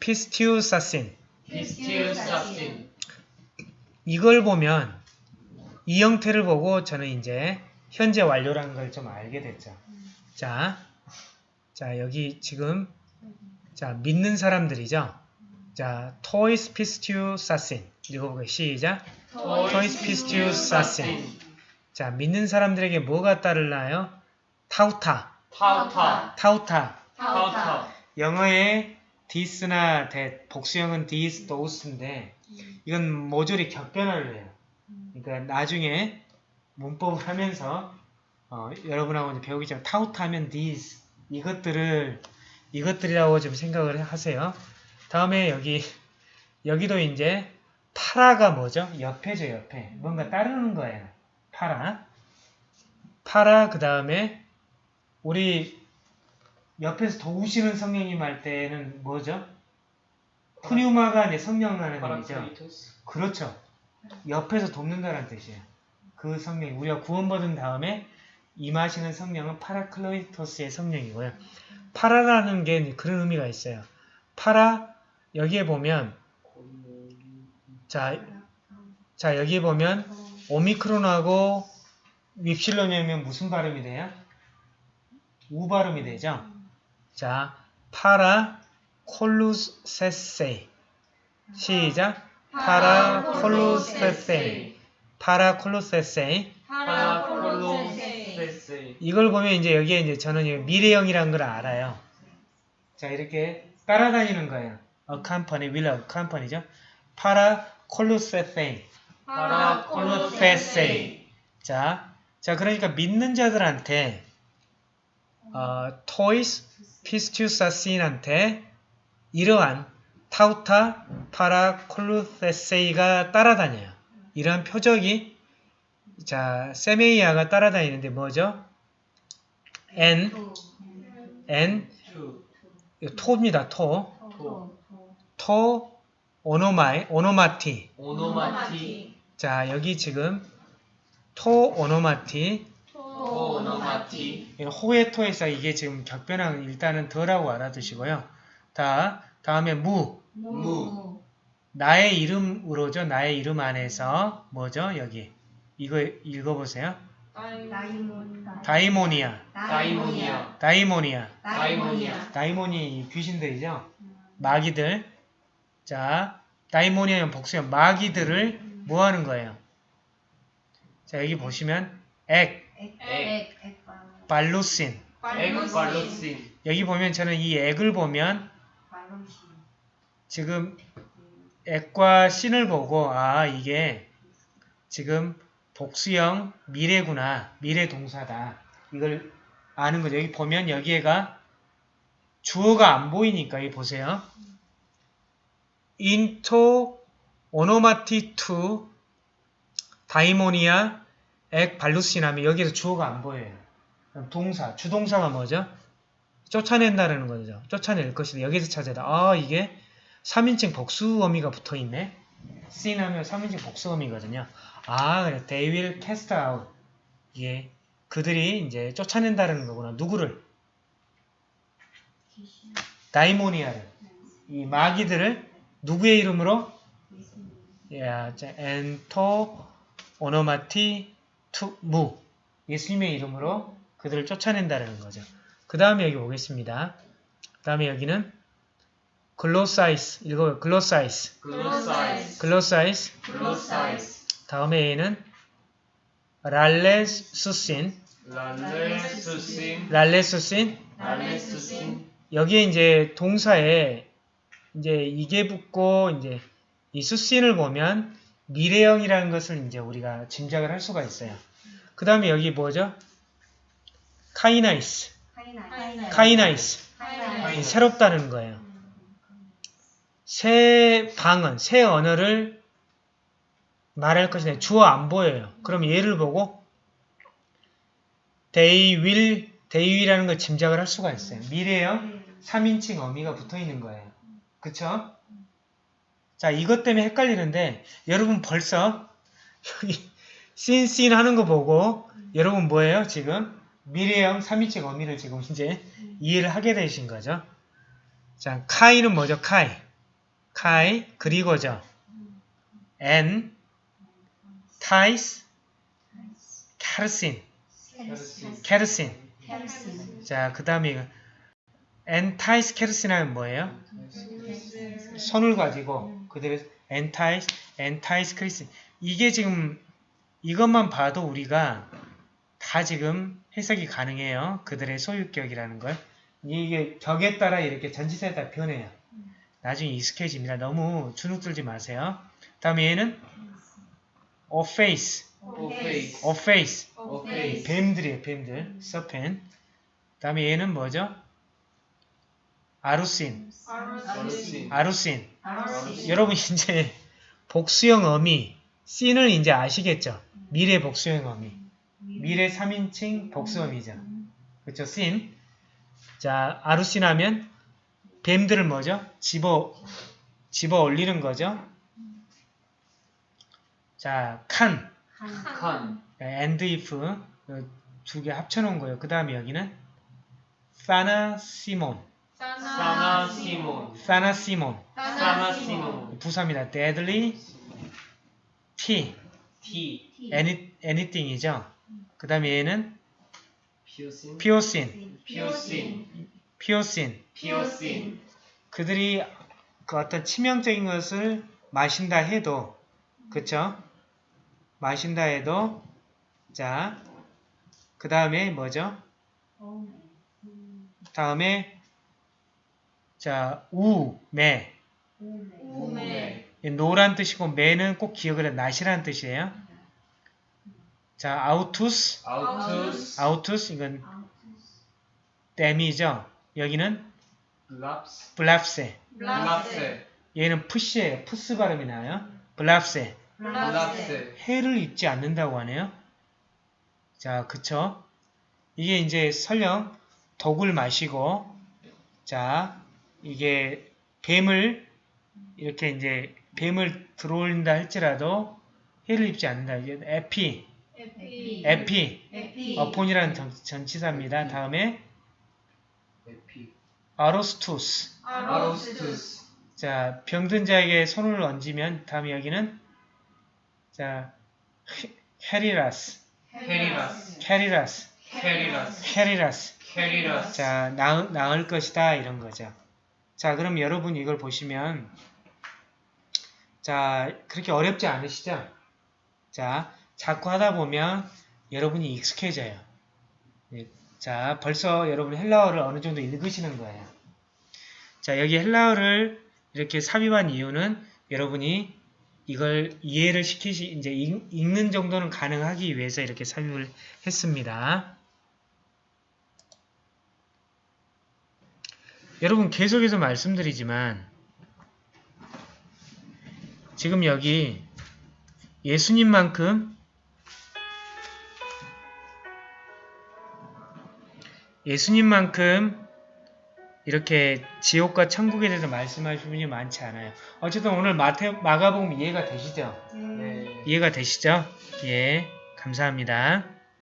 피스티우사신. 피스티우사신 이걸 보면 이 형태를 보고 저는 이제 현재 완료라는 걸 좀 알게 됐죠. 자, 자 여기 지금 자 믿는 사람들이죠. 자, τοῖς πιστεύσασιν 읽어보게 시작. τοῖς πιστεύσασιν. 자, 믿는 사람들에게 뭐가 따르나요? ταῦτα, ταῦτα ταῦτα. ταῦτα 영어의 this나 that, 복수형은 this, those인데 이건 모조리 격변을 해요. 그러니까 나중에 문법을 하면서 어, 여러분하고 이제 배우기 전에 ταῦτα하면 these 이것들을 이것들이라고 좀 생각을 하세요. 다음에 여기 여기도 이제 παρά가 뭐죠? 옆에죠, 옆에. 뭔가 따르는 거예요. παρά. παρά 그 다음에 우리 옆에서 도우시는 성령님 할 때는 뭐죠? πνεῦμα가 내 의미죠. παράκλητος. 그렇죠. 옆에서 돕는다는 뜻이에요. 그 성령, 우리가 구원받은 다음에 임하시는 성령은 파라클로이토스의 성령이고요. 파라라는 게 그런 의미가 있어요. 파라, 여기에 보면, 자, 자, 여기에 보면, 오미크론하고 윕실론이면 무슨 발음이 돼요? 우 발음이 되죠? 자, 파라 콜루세세. 시작. 파라 콜루세세. 파라 콜루세세. 이걸 보면 이제 여기에 이제 저는 미래형이라는 걸 알아요. 자, 이렇게 따라다니는 거예요. accompany, will accompany죠. 파라 콜루세세. 파라콜로세세. 자, 자 그러니까 믿는 자들한테 어, 토이스 πιστεύσασιν한테 이러한 ταῦτα παρακολουθήσει가 따라다녀요. 이러한 표적이 자 σημεῖα가 따라다니는데 뭐죠? ἐν ἐν τῷ입니다. τῷ. τῷ. τῷ 오노마이 ὀνόματί. ὀνόματί. 자 여기 지금 τῷ ὀνόματί 오노마티. 이건 호의 토에서 이게 지금 격변한 일단은 덜하고 알아두시고요. 다 다음에 무 무. 나의 이름으로죠. 나의 이름 안에서 뭐죠? 여기 이거 읽어보세요. 다이모니아 다이모니아. 다이모니아 다이모니아. 다이모니 귀신들이죠. 마귀들 자 다이모니아는 복수형 마귀들을 뭐 하는 거예요? 자 여기 보시면 액 액. 발루신 엑발로신. 여기 보면 저는 이 액을 보면 지금 액과 신을 보고 아 이게 지금 복수형 미래구나 미래 동사다 이걸 아는 거죠 여기 보면 여기에가 주어가 안 보이니까 여기 보세요 into 오노마티 to 다이모니아 액 발루신 하면 여기에서 주어가 안 보여요 그럼 동사 주동사가 뭐죠? 쫓아낸다는 거죠. 쫓아낼 것이다. 여기서 찾아야 돼. 아, 이게 3인칭 복수 어미가 붙어 있네. seen 하면 3인칭 복수 어미거든요. 아, 그래. They will cast out. 이게 그들이 이제 쫓아낸다는 거구나. 누구를? δαιμόνια를. 이 마귀들을 누구의 이름으로? 야, 자, ἐν τῷ ὀνόματί μου. 예수님의 이름으로 그들을 쫓아낸다는 거죠. 그 다음에 여기 보겠습니다. 그 다음에 여기는 γλώσσαις 읽어요. γλώσσαις γλώσσαις. γλώσσαις γλώσσαις. 다음에 얘는 λαλήσουσιν λαλήσουσιν. λαλήσουσιν λαλήσουσιν. 여기에 이제 동사에 이제 이게 붙고 이제 이 σουσιν을 보면 미래형이라는 것을 이제 우리가 짐작을 할 수가 있어요. 그 다음에 여기 뭐죠? καιναῖς καιναῖς 이 새롭다는 거예요. 새 방언, 새 언어를 말할 것이네. 주어 안 보여요. 그럼 얘를 보고 they will, they will이라는 걸 짐작을 할 수가 있어요. 미래형 3인칭 어미가 붙어 있는 거예요. 그쵸? 자, 이것 때문에 헷갈리는데 여러분 벌써 여기 씬씬 하는 거 보고 여러분 뭐예요? 지금 미래형 3인칭 어미를 지금 이제 이해를 하게 되신 거죠. 자, 카이는 뭐죠? 카이. καὶ, 그리고죠. ἐν, ταῖς, χερσίν, χερσίν. 자, 그 다음에 ἐν ταῖς χερσίν 하면 뭐예요? 손을 가지고 그들의 ἐν ταῖς, ἐν ταῖς χερσίν. 이게 지금 이것만 봐도 우리가 다 지금 해석이 가능해요. 그들의 소유격이라는 걸. 이게 격에 따라 이렇게 전치사에 따라 변해요. 나중에 익숙해집니다. 너무 주눅 들지 마세요. 다음에 얘는 ὄφεις, ὄφεις. ὄφεις. ὄφεις. 뱀들이에요, 뱀들. serpent. 다음에 얘는 뭐죠? ἀροῦσιν, ἀροῦσιν. ἀροῦσιν. 여러분 이제 복수형 어미, σιν을 이제 아시겠죠? 미래 복수형 어미. 미래 3인칭 복수어미죠. 그렇죠? 씬. 자, 아루시나면 뱀들을 뭐죠? 집어, 집어 올리는 거죠. 자, 칸, 칸, and if 두개 합쳐 놓은 거예요. 그 다음에 여기는 사나 시몬, 사나 시몬, 사나 시몬, 사나 시몬, 부사입니다. deadly T, 티, any, anything이죠. 그 다음에 얘는 피오신, 피오신, 피오신, 피오신. 피오신, 그들이 그 어떤 치명적인 것을 마신다 해도, 그쵸? 마신다 해도, 자, 그 다음에 뭐죠? 다음에, 자, 우, 매. 이 no란 뜻이고, μὴ는 꼭 기억을 해. not이라는 뜻이에요. 자, αὐτοὺς, αὐτοὺς, αὐτοὺς, 이건 them이죠. 여기는 βλάψῃ, βλάψῃ. βλάψῃ, 얘는 프시예요. 푸스 발음이 나요. βλάψῃ. βλάψῃ, 해를 입지 않는다고 하네요. 자, 그쵸? 이게 이제 설령 독을 마시고, 자, 이게 뱀을, 이렇게 이제 뱀을 들어올린다 할지라도 해를 입지 않는다. 이제 에피, 에피 에피, 에피 어폰이라는 전- 전치사입니다. 다음에 에피, 아로스투스. 아로스투스, 자, 병든 자에게 손을 얹으면, 다음에 여기는, 자, 헤- 헤리라스, 헤리라스, 헤리라스, 헤리라스, 헤리라스. 헤리라스, 자, 나을, 나을 것이다. 이런 거죠. 자, 그럼 여러분 이걸 보시면, 자, 그렇게 어렵지 않으시죠? 자, 자꾸 하다 보면 여러분이 익숙해져요. 예, 자, 벌써 여러분 헬라어를 어느 정도 읽으시는 거예요. 자, 여기 헬라어를 이렇게 삽입한 이유는 여러분이 이걸 이해를 시키시, 이제 읽, 읽는 정도는 가능하기 위해서 이렇게 삽입을 했습니다. 여러분 계속해서 말씀드리지만 지금 여기 예수님만큼 예수님만큼 이렇게 지옥과 천국에 대해서 말씀하신 분이 많지 않아요. 어쨌든 오늘 마태, 마가복음 이해가 되시죠? 네. 이해가 되시죠? 예, 감사합니다.